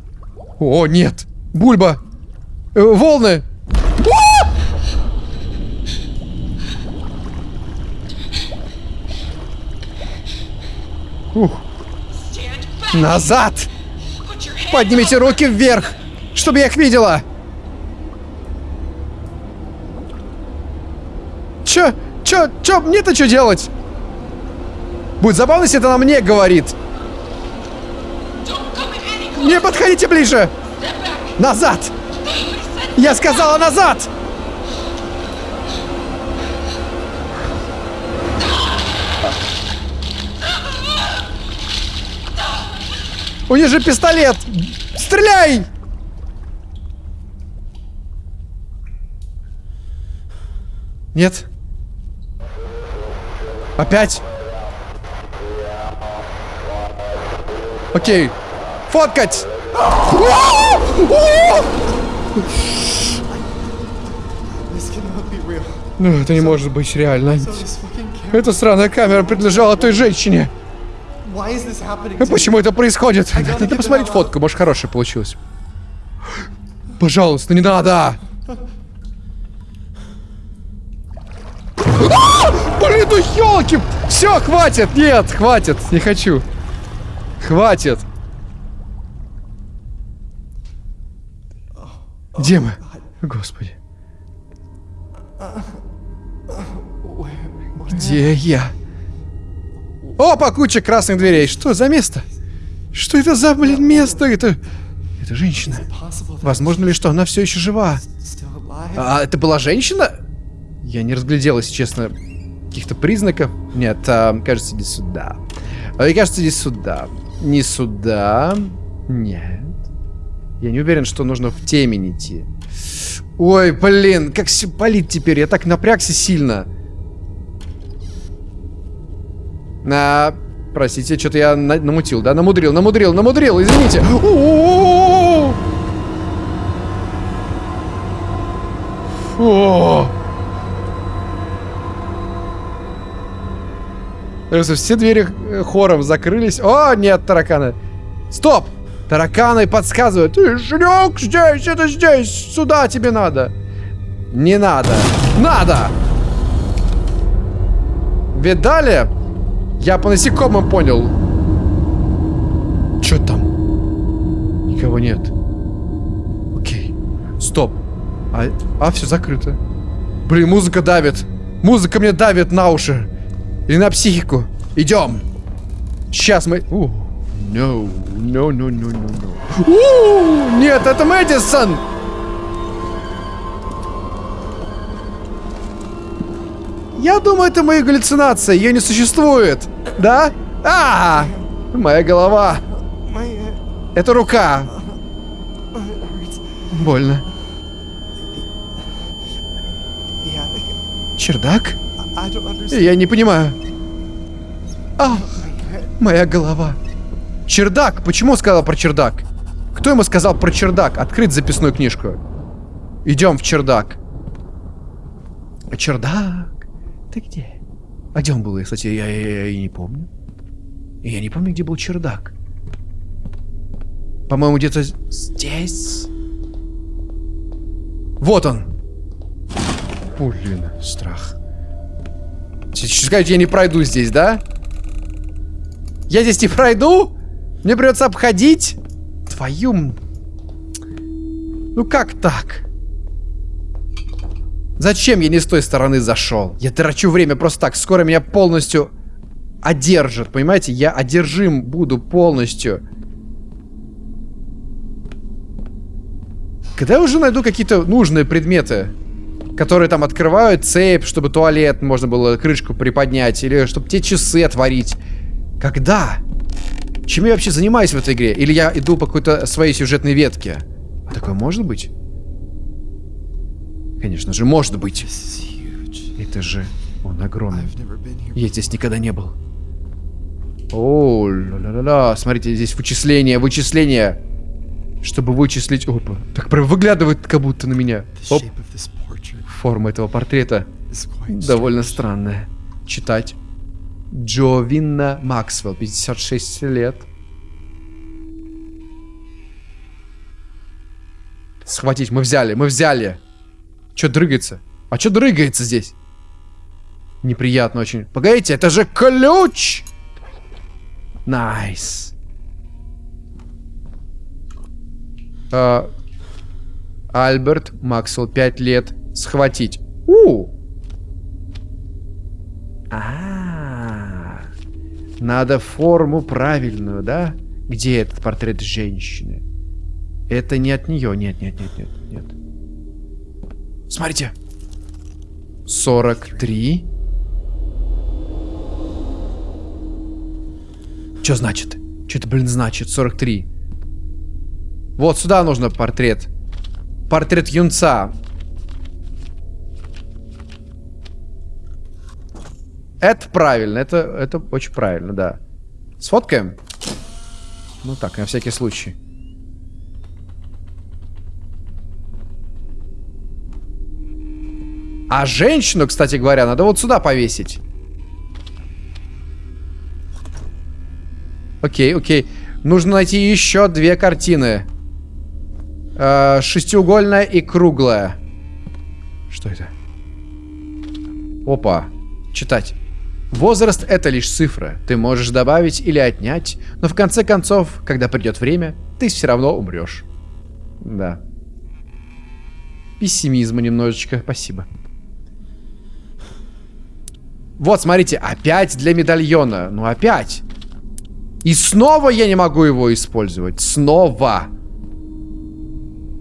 О, нет! Бульба! Э, волны! А! Ух, назад! Поднимите руки вверх, чтобы я их видела! Чё? Чё? Чё? Мне-то что делать? Будет забавно, если это на мне говорит. Не подходите ближе! Назад! Я сказала назад! У них же пистолет! Стреляй! Нет. Опять? Окей. Фоткать! Ну, это не может быть реально. Эта сраная камера принадлежала той женщине. А? Почему это происходит? Надо посмотреть фотку, может хорошая получилась. Пожалуйста, не надо! А! Блин, ну елки! Все, хватит! Нет, хватит! Не хочу. Хватит. Где мы? Господи. Где я? Опа, куча красных дверей. Что за место? Что это за, блин, место? Это... Это женщина. Возможно ли, что она все еще жива? А это была женщина? Я не разглядел, если честно, каких-то признаков. Нет, а, кажется, иди сюда. А, кажется, иди сюда. Не сюда. Нет. Я не уверен, что нужно в темень идти. Ой, блин, как все болит теперь. Я так напрягся сильно. А, простите, что-то я на- намутил, да? Намудрил, намудрил, намудрил, извините. О! Все двери э, хором закрылись. О, нет, тараканы. Стоп! Тараканы подсказывают. Ты, здесь, это здесь. Сюда тебе надо. Не надо. Надо! Видали? Я по насекомым понял. Что там? Никого нет. Окей. Стоп. А, а все закрыто. Блин, музыка давит. Музыка мне давит на уши. И на психику. Идем. Сейчас мы... У, No, no, no, no, no, no. Нет, это Мэдисон! Я думаю, это мои галлюцинации. Ее не существует. Да? А! Моя голова. Это рука. Больно. Чердак? Я не понимаю. А, моя голова. Чердак. Почему сказал про чердак? Кто ему сказал про чердак? Открыть записную книжку. Идем в чердак. Чердак. Ты где? А где он был? Я, Кстати, я, я, я и не помню. Я не помню, где был чердак. По-моему, где-то здесь. Вот он. Блин, страх. Сейчас скажете, я не пройду здесь, да? Я здесь не пройду? Мне придется обходить? Твою... Ну как так? Зачем я не с той стороны зашел? Я трачу время просто так. Скоро меня полностью одержит, понимаете? Я одержим буду полностью. Когда я уже найду какие-то нужные предметы? Которые там открывают цепь, чтобы туалет можно было крышку приподнять, или чтобы те часы отворить. Когда? Чем я вообще занимаюсь в этой игре? Или я иду по какой-то своей сюжетной ветке? А такое может быть? Конечно же, может быть. Это же он огромный. Я здесь никогда не был. О, ла-ла-ла-ла. Смотрите, здесь вычисление, вычисление. Чтобы вычислить... Опа. Так прям выглядывает как будто на меня. Оп. Форма этого портрета довольно странная. Читать. Джовинна Максвелл, 56 лет. Схватить, мы взяли, мы взяли. Чё дрыгается? А чё дрыгается здесь? Неприятно очень. Погодите, это же ключ! Nice. А, Альберт Максвелл, 5 лет. Схватить. У! А, надо форму правильную, да? Где этот портрет женщины? Это не от нее. Нет, нет, нет, нет, нет. Смотрите. 43. Что значит? Что это, блин, значит? 43. Вот сюда нужно портрет. Портрет юнца. Это правильно, это, это очень правильно, да. Сфоткаем? Ну так, на всякий случай. А женщину, кстати говоря, надо вот сюда повесить. Окей, окей. Нужно найти еще две картины. Э, шестиугольная и круглая. Что это? Опа. Читать. Возраст — это лишь цифра. Ты можешь добавить или отнять, но в конце концов, когда придет время, ты все равно умрешь. Да. Пессимизма немножечко, спасибо. Вот, смотрите, опять для медальона. Ну, опять. И снова я не могу его использовать. Снова.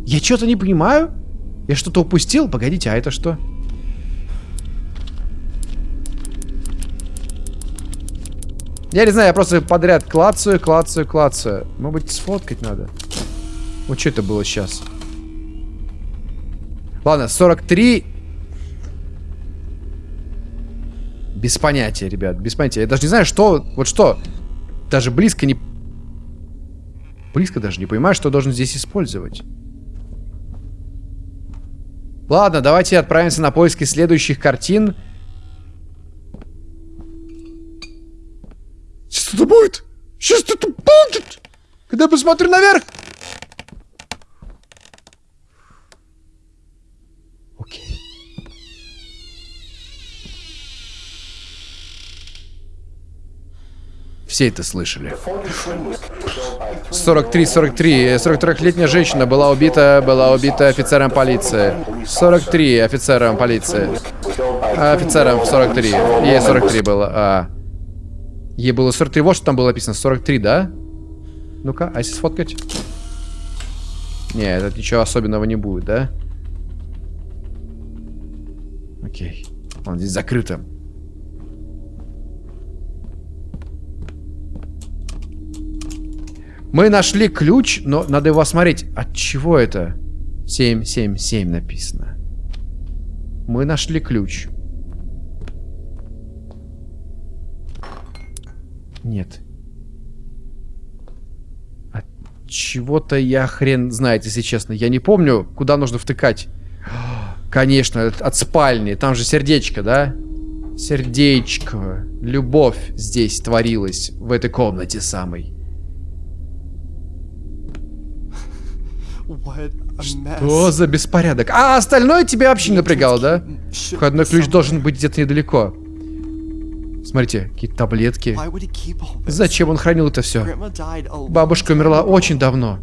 Я что-то не понимаю. Я что-то упустил? Погодите, а это что? Я не знаю, я просто подряд клацаю, клацаю, клацаю. Может быть, сфоткать надо. Вот что это было сейчас? Ладно, 43. Без понятия, ребят, без понятия. Я даже не знаю, что... Вот что. Даже близко не... Близко даже не понимаю, что должен здесь использовать. Ладно, давайте отправимся на поиски следующих картин. Сейчас это будет! Сейчас это будет! Когда я посмотрю наверх! Окей. Все это слышали. 43-43. 43-летняя женщина была убита, была убита офицером полиции. 43 офицером полиции. А, Офицером 43. Ей 43 было. А. Ей было 43. Вот что там было написано. 43, да? Ну-ка, а если сфоткать? Не, это ничего особенного не будет, да? Окей. Он здесь закрыто. Мы нашли ключ, но надо его осмотреть. От чего это? 777 написано. Мы нашли ключ. Нет. От чего-то я хрен знает, если честно. Я не помню, куда нужно втыкать. Конечно, от, от спальни. Там же сердечко, да? Сердечко. Любовь здесь творилась, в этой комнате самой. Что за беспорядок? А остальное тебя вообще не напрягало, да? Входной ключ должен быть где-то недалеко. Смотрите, какие-то таблетки. Зачем он хранил это все? Бабушка умерла очень давно.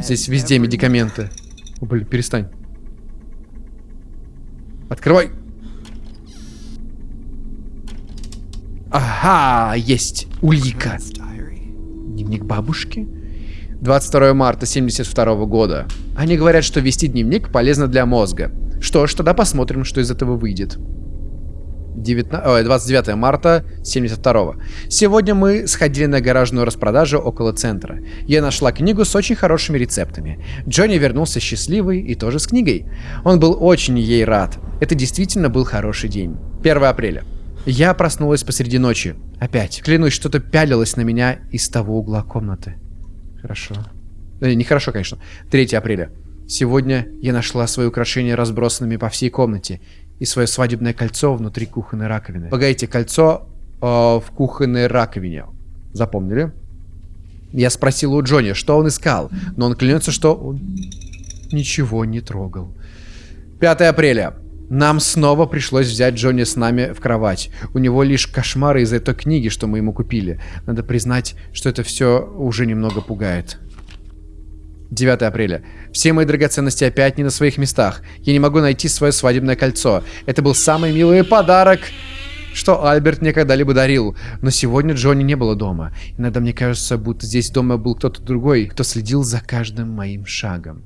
Здесь везде медикаменты. О, блин, перестань. Открывай. Ага, есть улика. Дневник бабушки? 22 марта 72 года. Они говорят, что вести дневник полезно для мозга. Что ж, тогда посмотрим, что из этого выйдет. 19... Ой, 29 марта 72 Сегодня мы сходили на гаражную распродажу около центра. Я нашла книгу с очень хорошими рецептами. Джонни вернулся счастливый и тоже с книгой. Он был очень ей рад. Это действительно был хороший день. 1 апреля. Я проснулась посреди ночи. Опять. Клянусь, что-то пялилось на меня из того угла комнаты. Хорошо. Э, нехорошо, конечно. 3 апреля. Сегодня я нашла свои украшения разбросанными по всей комнате и свое свадебное кольцо внутри кухонной раковины. Погодите, кольцо э, в кухонной раковине. Запомнили? Я спросил у Джонни, что он искал, но он клянется, что он ничего не трогал. 5 апреля. Нам снова пришлось взять Джонни с нами в кровать. У него лишь кошмары из-за той книги, что мы ему купили. Надо признать, что это все уже немного пугает. 9 апреля. Все мои драгоценности опять не на своих местах. Я не могу найти свое свадебное кольцо. Это был самый милый подарок, что Альберт мне когда-либо дарил. Но сегодня Джонни не было дома. Иногда мне кажется, будто здесь дома был кто-то другой, кто следил за каждым моим шагом.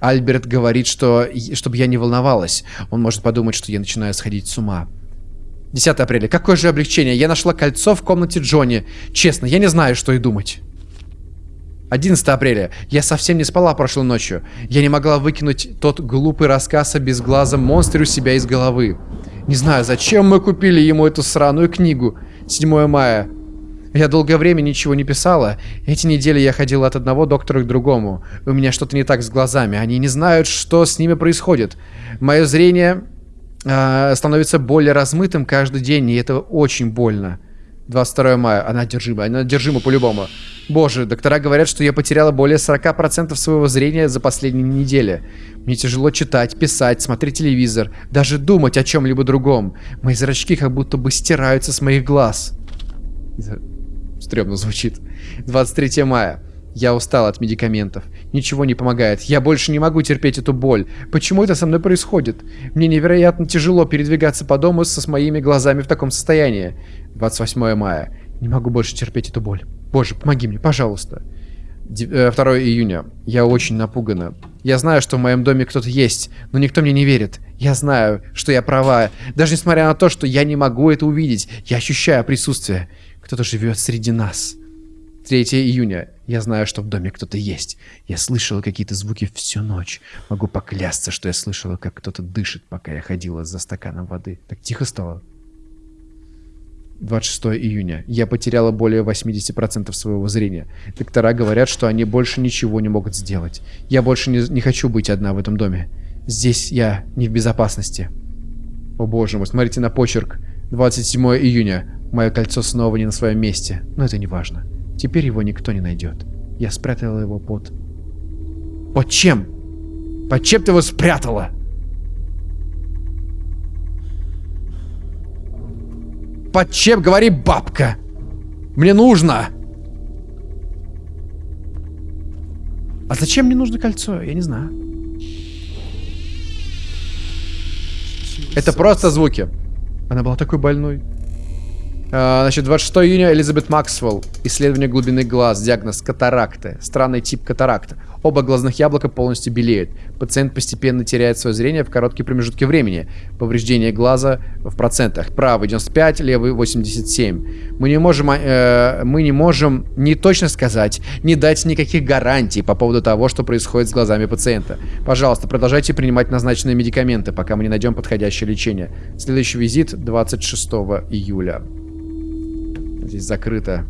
Альберт говорит, что чтобы я не волновалась. Он может подумать, что я начинаю сходить с ума. 10 апреля. Какое же облегчение. Я нашла кольцо в комнате Джонни. Честно, я не знаю, что и думать. 11 апреля. Я совсем не спала прошлой ночью. Я не могла выкинуть тот глупый рассказ о безглазом монстре у себя из головы. Не знаю, зачем мы купили ему эту сраную книгу. 7 мая. Я долгое время ничего не писала. Эти недели я ходила от одного доктора к другому. У меня что-то не так с глазами. Они не знают, что с ними происходит. Мое зрение э, становится более размытым каждый день, и это очень больно. 22 мая. Она одержима. Она одержима по-любому. Боже, доктора говорят, что я потеряла более 40% своего зрения за последние недели. Мне тяжело читать, писать, смотреть телевизор, даже думать о чем-либо другом. Мои зрачки как будто бы стираются с моих глаз. Стремно звучит. 23 мая. Я устал от медикаментов. Ничего не помогает. Я больше не могу терпеть эту боль. Почему это со мной происходит? Мне невероятно тяжело передвигаться по дому со с моими глазами в таком состоянии. 28 мая. Не могу больше терпеть эту боль. Боже, помоги мне, пожалуйста. 2 э, июня. Я очень напугана. Я знаю, что в моем доме кто-то есть, но никто мне не верит. Я знаю, что я права. Даже несмотря на то, что я не могу это увидеть, я ощущаю присутствие. Кто-то живет среди нас. 3 июня. Я знаю, что в доме кто-то есть. Я слышала какие-то звуки всю ночь. Могу поклясться, что я слышала, как кто-то дышит, пока я ходила за стаканом воды. Так тихо стало. 26 июня. Я потеряла более 80% своего зрения. Доктора говорят, что они больше ничего не могут сделать. Я больше не, не хочу быть одна в этом доме. Здесь я не в безопасности. О боже мой, смотрите на почерк. 27 июня. Мое кольцо снова не на своем месте. Но это не важно. Теперь его никто не найдет. Я спрятала его под... Под чем? Под чем ты его спрятала? Под чем, говори, бабка? Мне нужно. А зачем мне нужно кольцо? Я не знаю. Это просто звуки. Она была такой больной. А, значит, 26 июня Элизабет Максвелл. Исследование глубины глаз. Диагноз катаракты. Странный тип катаракта. Оба глазных яблока полностью белеют. Пациент постепенно теряет свое зрение в короткие промежутки времени. Повреждение глаза в процентах. Правый 95, левый 87. Мы не можем, э, мы не можем не точно сказать, не дать никаких гарантий по поводу того, что происходит с глазами пациента. Пожалуйста, продолжайте принимать назначенные медикаменты, пока мы не найдем подходящее лечение. Следующий визит 26 июля. Здесь закрыто.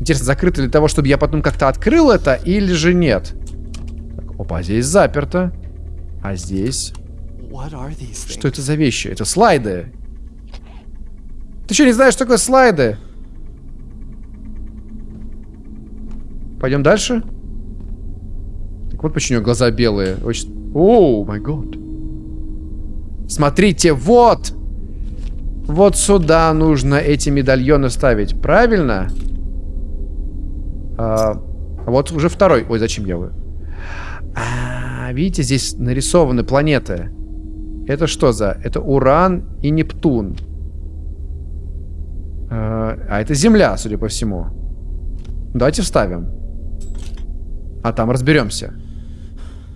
Интересно, закрыто для того, чтобы я потом как-то открыл это, или же нет? Так, опа, здесь заперто. А здесь... Что это за вещи? Это слайды. Ты что, не знаешь, что такое слайды? Пойдем дальше? Так вот почему у него глаза белые. Очень... О, май год. Смотрите, вот! Вот сюда нужно эти медальоны ставить. Правильно? А, вот уже второй. Ой, зачем я вы? А, видите, здесь нарисованы планеты. Это что за? Это Уран и Нептун. А, а это Земля, судя по всему. Давайте вставим. А там разберемся.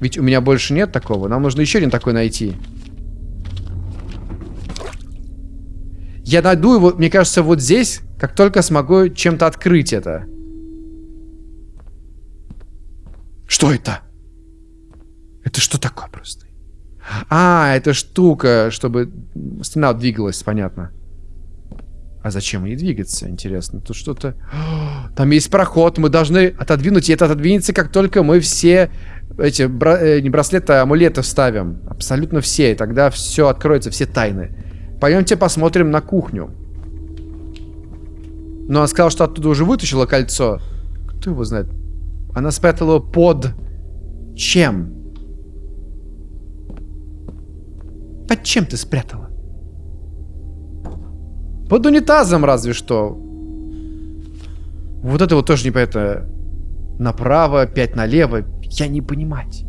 Ведь у меня больше нет такого. Нам нужно еще один такой найти. Я найду его, мне кажется, вот здесь, как только смогу чем-то открыть это. Что это? Это что такое просто? А, это штука, чтобы стена двигалась, понятно. А зачем ей двигаться, интересно? Тут что-то... Там есть проход, мы должны отодвинуть, и это отодвинется, как только мы все эти, бра... э, не браслеты, а амулеты вставим. Абсолютно все, и тогда все откроется, все тайны. Пойдемте посмотрим на кухню. Но она сказала, что оттуда уже вытащила кольцо. Кто его знает? Она спрятала его под... Чем? Под чем ты спрятала? Под унитазом разве что. Вот это вот тоже непонятно. Направо, пять налево. Я не понимать.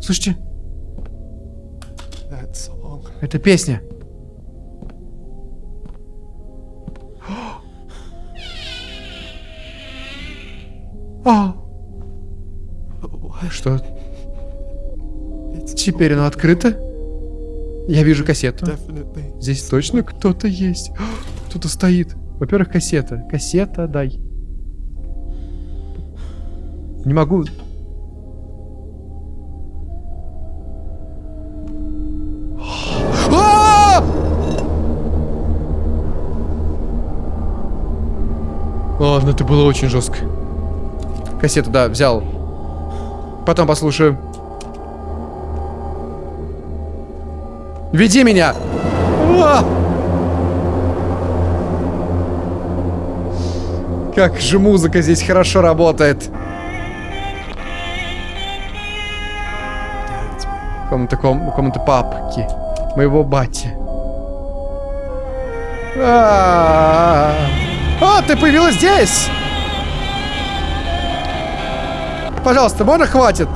Слушайте. Это песня. А, что? It's Теперь оно открыто? Я вижу кассету. Здесь точно кто-то есть. Кто-то стоит. Во-первых, кассета. Кассета дай. Не могу. Ладно, это было очень жестко. Кассету, да, взял. Потом послушаю. Веди меня! А! Как же музыка здесь хорошо работает. Комната, ком- комната папки. Моего бати. А, А, ты появилась здесь! Пожалуйста, можно хватит?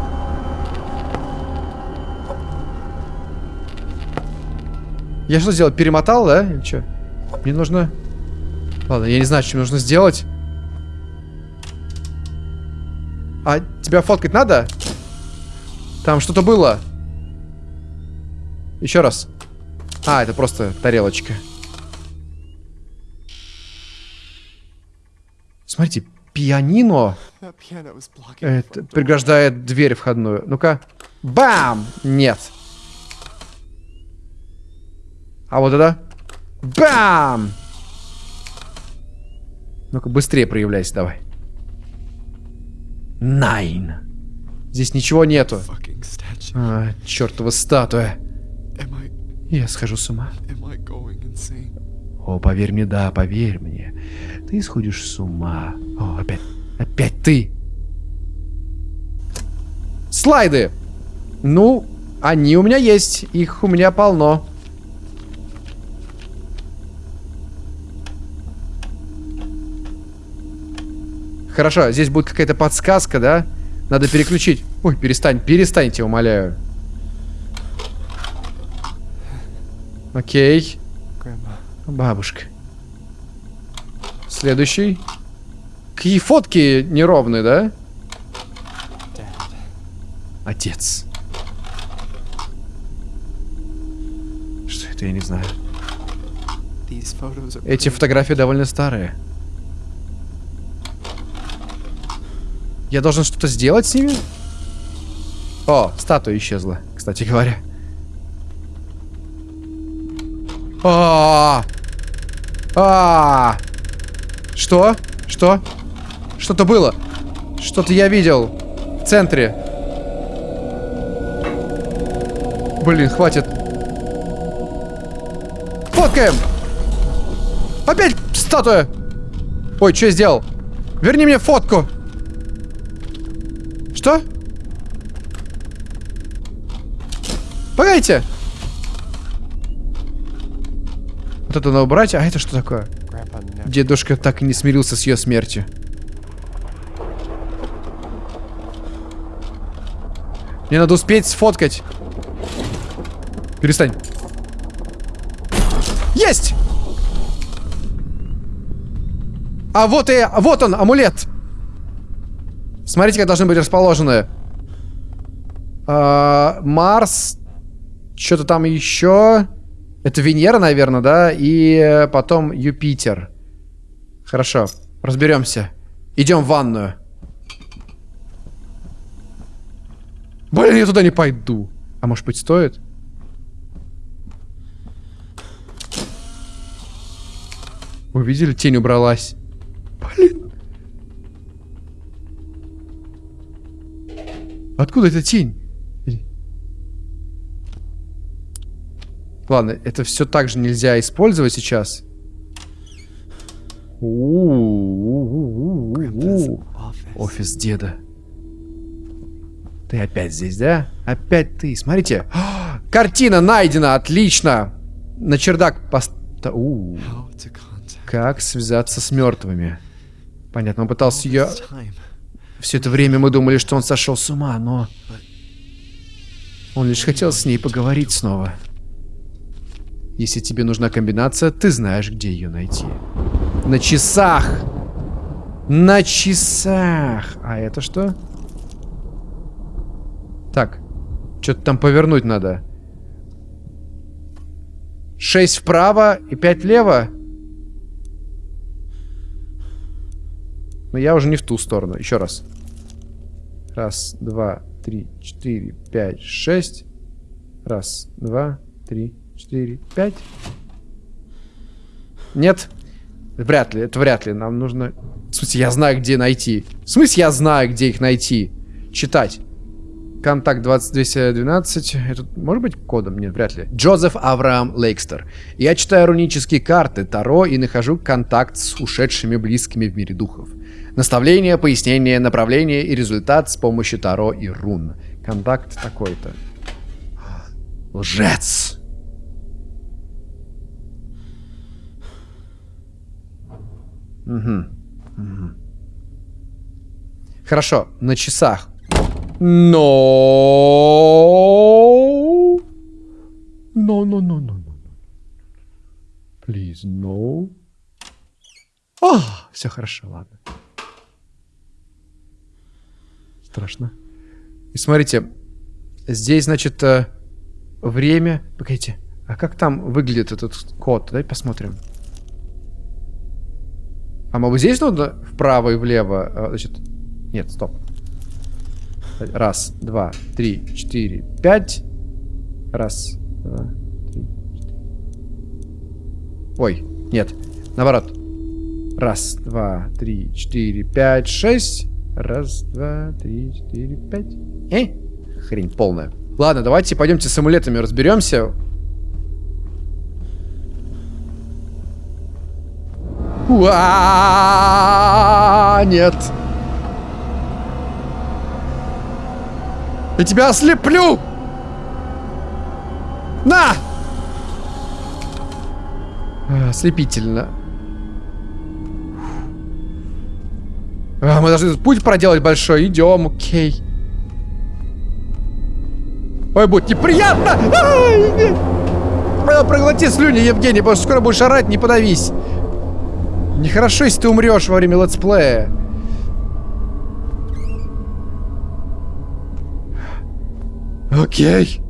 Я что сделал? Перемотал, да? Или что? Мне нужно... Ладно, я не знаю, что мне нужно сделать. А тебя фоткать надо? Там что-то было. Еще раз. А, это просто тарелочка. Смотрите, пианино это, преграждает дверь входную. Ну-ка. Бам! Нет. А вот это? Бам! Ну-ка, быстрее проявляйся давай. Найн. Здесь ничего нету. А, чертова статуя. Я схожу с ума. О, поверь мне, да, поверь мне. Ты сходишь с ума. О, опять, опять ты. Слайды. Ну, они у меня есть. Их у меня полно. Хорошо, здесь будет какая-то подсказка, да? Надо переключить. Ой, перестань, перестаньте, умоляю. Окей. Бабушка. Следующий. Какие фотки неровные, да? Отец. Что это, я не знаю. Эти фотографии довольно старые. Я должен что-то сделать с ними? О, статуя исчезла, кстати говоря. А, а, что? Что? Что-то было. Что-то я видел в центре. Блин, хватит. Фоткаем! Опять статуя! Ой, что я сделал? Верни мне фотку! Что? Погодите! Вот это надо убрать, а это что такое? Дедушка так и не смирился с ее смертью. Мне надо успеть сфоткать. Перестань. Есть! А вот и... Вот он, амулет! Смотрите, как должны быть расположены. А, Марс. Что-то там еще. Это Венера, наверное, да? И потом Юпитер. Хорошо. Разберемся. Идем в ванную. Блин, я туда не пойду. А может быть стоит? Вы видели, тень убралась. Блин. Откуда эта тень? Ладно, это все так же нельзя использовать сейчас. Офис деда. Ты опять здесь, да? Опять ты. Смотрите. Картина найдена. Отлично. На чердак пост... У, Как связаться с мертвыми? Понятно, он пытался ее... Все это время мы думали, что он сошел с ума, но... Он лишь хотел с ней поговорить снова. Если тебе нужна комбинация, ты знаешь, где ее найти. На часах! На часах! А это что? Так. Что-то там повернуть надо. 6 вправо и 5 влево. Но я уже не в ту сторону. Еще раз. Раз, два, три, четыре, пять, шесть. Раз, два, три, четыре, пять. Нет. Вряд ли, это вряд ли. Нам нужно... В смысле, я знаю, где найти. В смысле, я знаю, где их найти. Читать. Контакт 2212. Это может быть кодом? Нет, вряд ли. Джозеф Авраам Лейкстер. Я читаю рунические карты Таро и нахожу контакт с ушедшими близкими в мире духов. Наставление, пояснение, направление и результат с помощью Таро и рун. Контакт такой-то. Лжец. Угу. Угу. Хорошо, на часах. No. No, no, no, no, no. Please, no. О, все хорошо, ладно. Страшно. И смотрите, здесь, значит, э, время... Погодите, а как там выглядит этот код? Давай посмотрим. А мы вот здесь нужно вправо и влево? э, Значит, нет, стоп. Раз, два, три, четыре, пять. Раз, два, три, четыре. Ой, нет, наоборот. Раз, два, три, четыре, пять, шесть. Раз, два, три, четыре, пять. Э? Хрень полная. Ладно, давайте пойдемте с амулетами разберемся. Уа, нет. Я тебя ослеплю! На! Ослепительно. Мы должны путь проделать большой. Идем, окей. Ой, будет неприятно! Ай, Проглоти слюни, Евгений, потому что скоро будешь орать, не подавись. Нехорошо, если ты умрешь во время летсплея. Окей.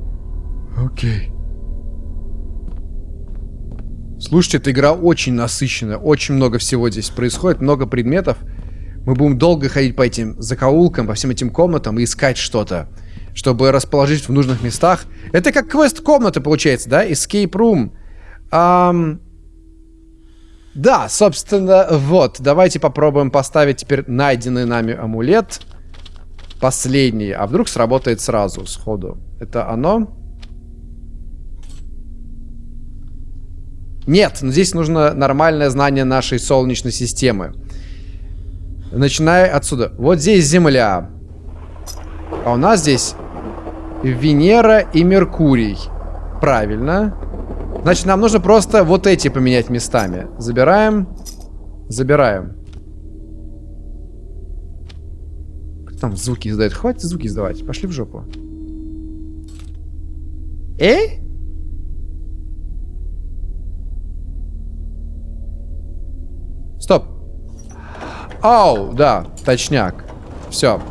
Окей. Слушайте, эта игра очень насыщенная. Очень много всего здесь происходит. Много предметов. Мы будем долго ходить по этим закоулкам, по всем этим комнатам и искать что-то. Чтобы расположить в нужных местах. Это как квест-комната получается, да? Escape room. Ам... Да, собственно, вот. Давайте попробуем поставить теперь найденный нами амулет. Последний. А вдруг сработает сразу, сходу. Это оно? Нет, но здесь нужно нормальное знание нашей Солнечной системы. Начиная отсюда. Вот здесь Земля. А у нас здесь Венера и Меркурий. Правильно. Значит, нам нужно просто вот эти поменять местами. Забираем. Забираем. Там звуки издает? Хватит звуки издавать. Пошли в жопу. Э? Стоп. Ау, да, точняк. Все.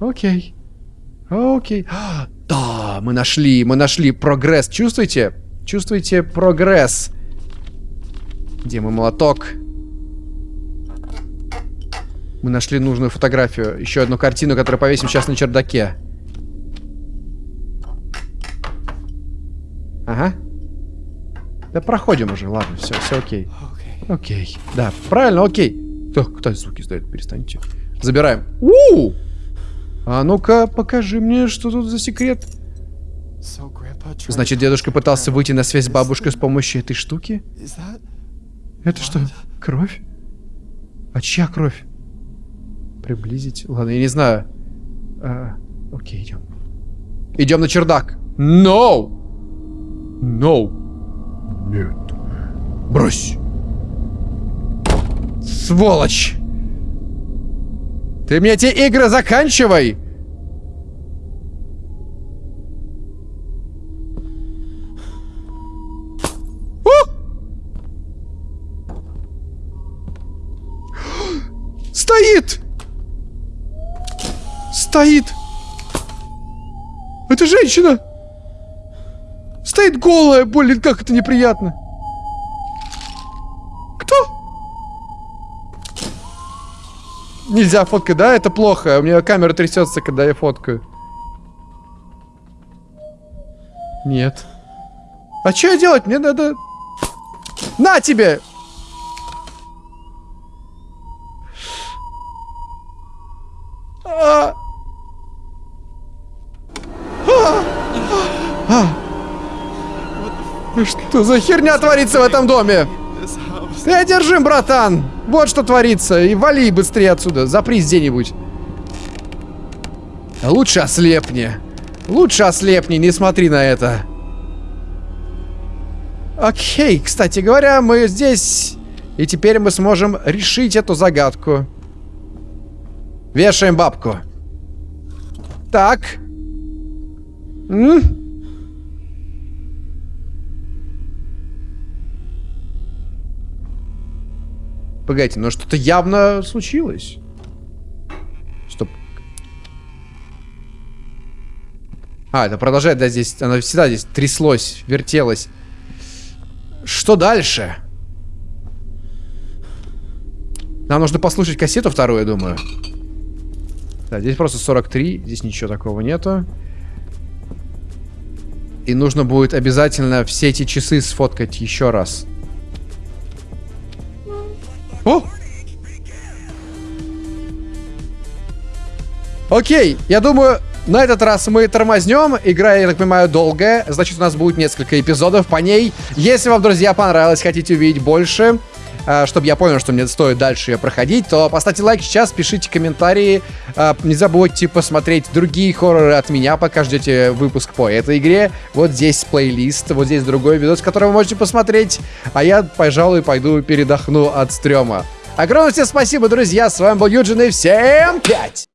Окей. Окей. Да, мы нашли, мы нашли прогресс. Чувствуете? Чувствуете прогресс? Где мой молоток? Мы нашли нужную фотографию. Еще одну картину, которую повесим сейчас на чердаке. Ага. Да проходим уже, ладно, все, все окей. Окей. Да, правильно, окей. Так, кто звуки издает? Перестаньте. Забираем. у А ну-ка, покажи мне, что тут за секрет. Значит, дедушка пытался выйти на связь с бабушкой с помощью этой штуки? Это что, кровь? А чья кровь? Приблизить? Ладно, я не знаю. А, окей, идем. Идем на чердак. No! No! Нет. Брось! Сволочь! Ты мне эти игры заканчивай! О! Стоит! Стоит! Это женщина! Стоит голая, блин, как это неприятно. Нельзя фоткать, да? Это плохо. У меня камера трясется, когда я фоткаю. Нет. А что я делать? Мне надо... На тебе! А! А! А! Ну Что за херня творится в этом доме? Ты одержим, братан! Вот что творится. И вали быстрее отсюда. Запрись где-нибудь. Лучше ослепни. Лучше ослепни, не смотри на это. Окей, кстати говоря, мы здесь. И теперь мы сможем решить эту загадку. Вешаем бабку. Так. М? Погодите, но что-то явно случилось. Стоп. А, это продолжает, да, здесь, она всегда здесь тряслось, вертелось. Что дальше? Нам нужно послушать кассету вторую, я думаю. Да, здесь просто 43, здесь ничего такого нету. И нужно будет обязательно все эти часы сфоткать еще раз. О! Окей, я думаю, на этот раз мы тормознем. Игра, я так понимаю, долгая. Значит, у нас будет несколько эпизодов по ней. Если вам, друзья, понравилось, хотите увидеть больше, чтобы я понял, что мне стоит дальше ее проходить, то поставьте лайк сейчас, пишите комментарии. А, Не забудьте посмотреть другие хорроры от меня, пока ждете выпуск по этой игре. Вот здесь плейлист, вот здесь другой видос, который вы можете посмотреть. А я, пожалуй, пойду передохну от стрёма. Огромное всем спасибо, друзья. С вами был Юджин и всем пять!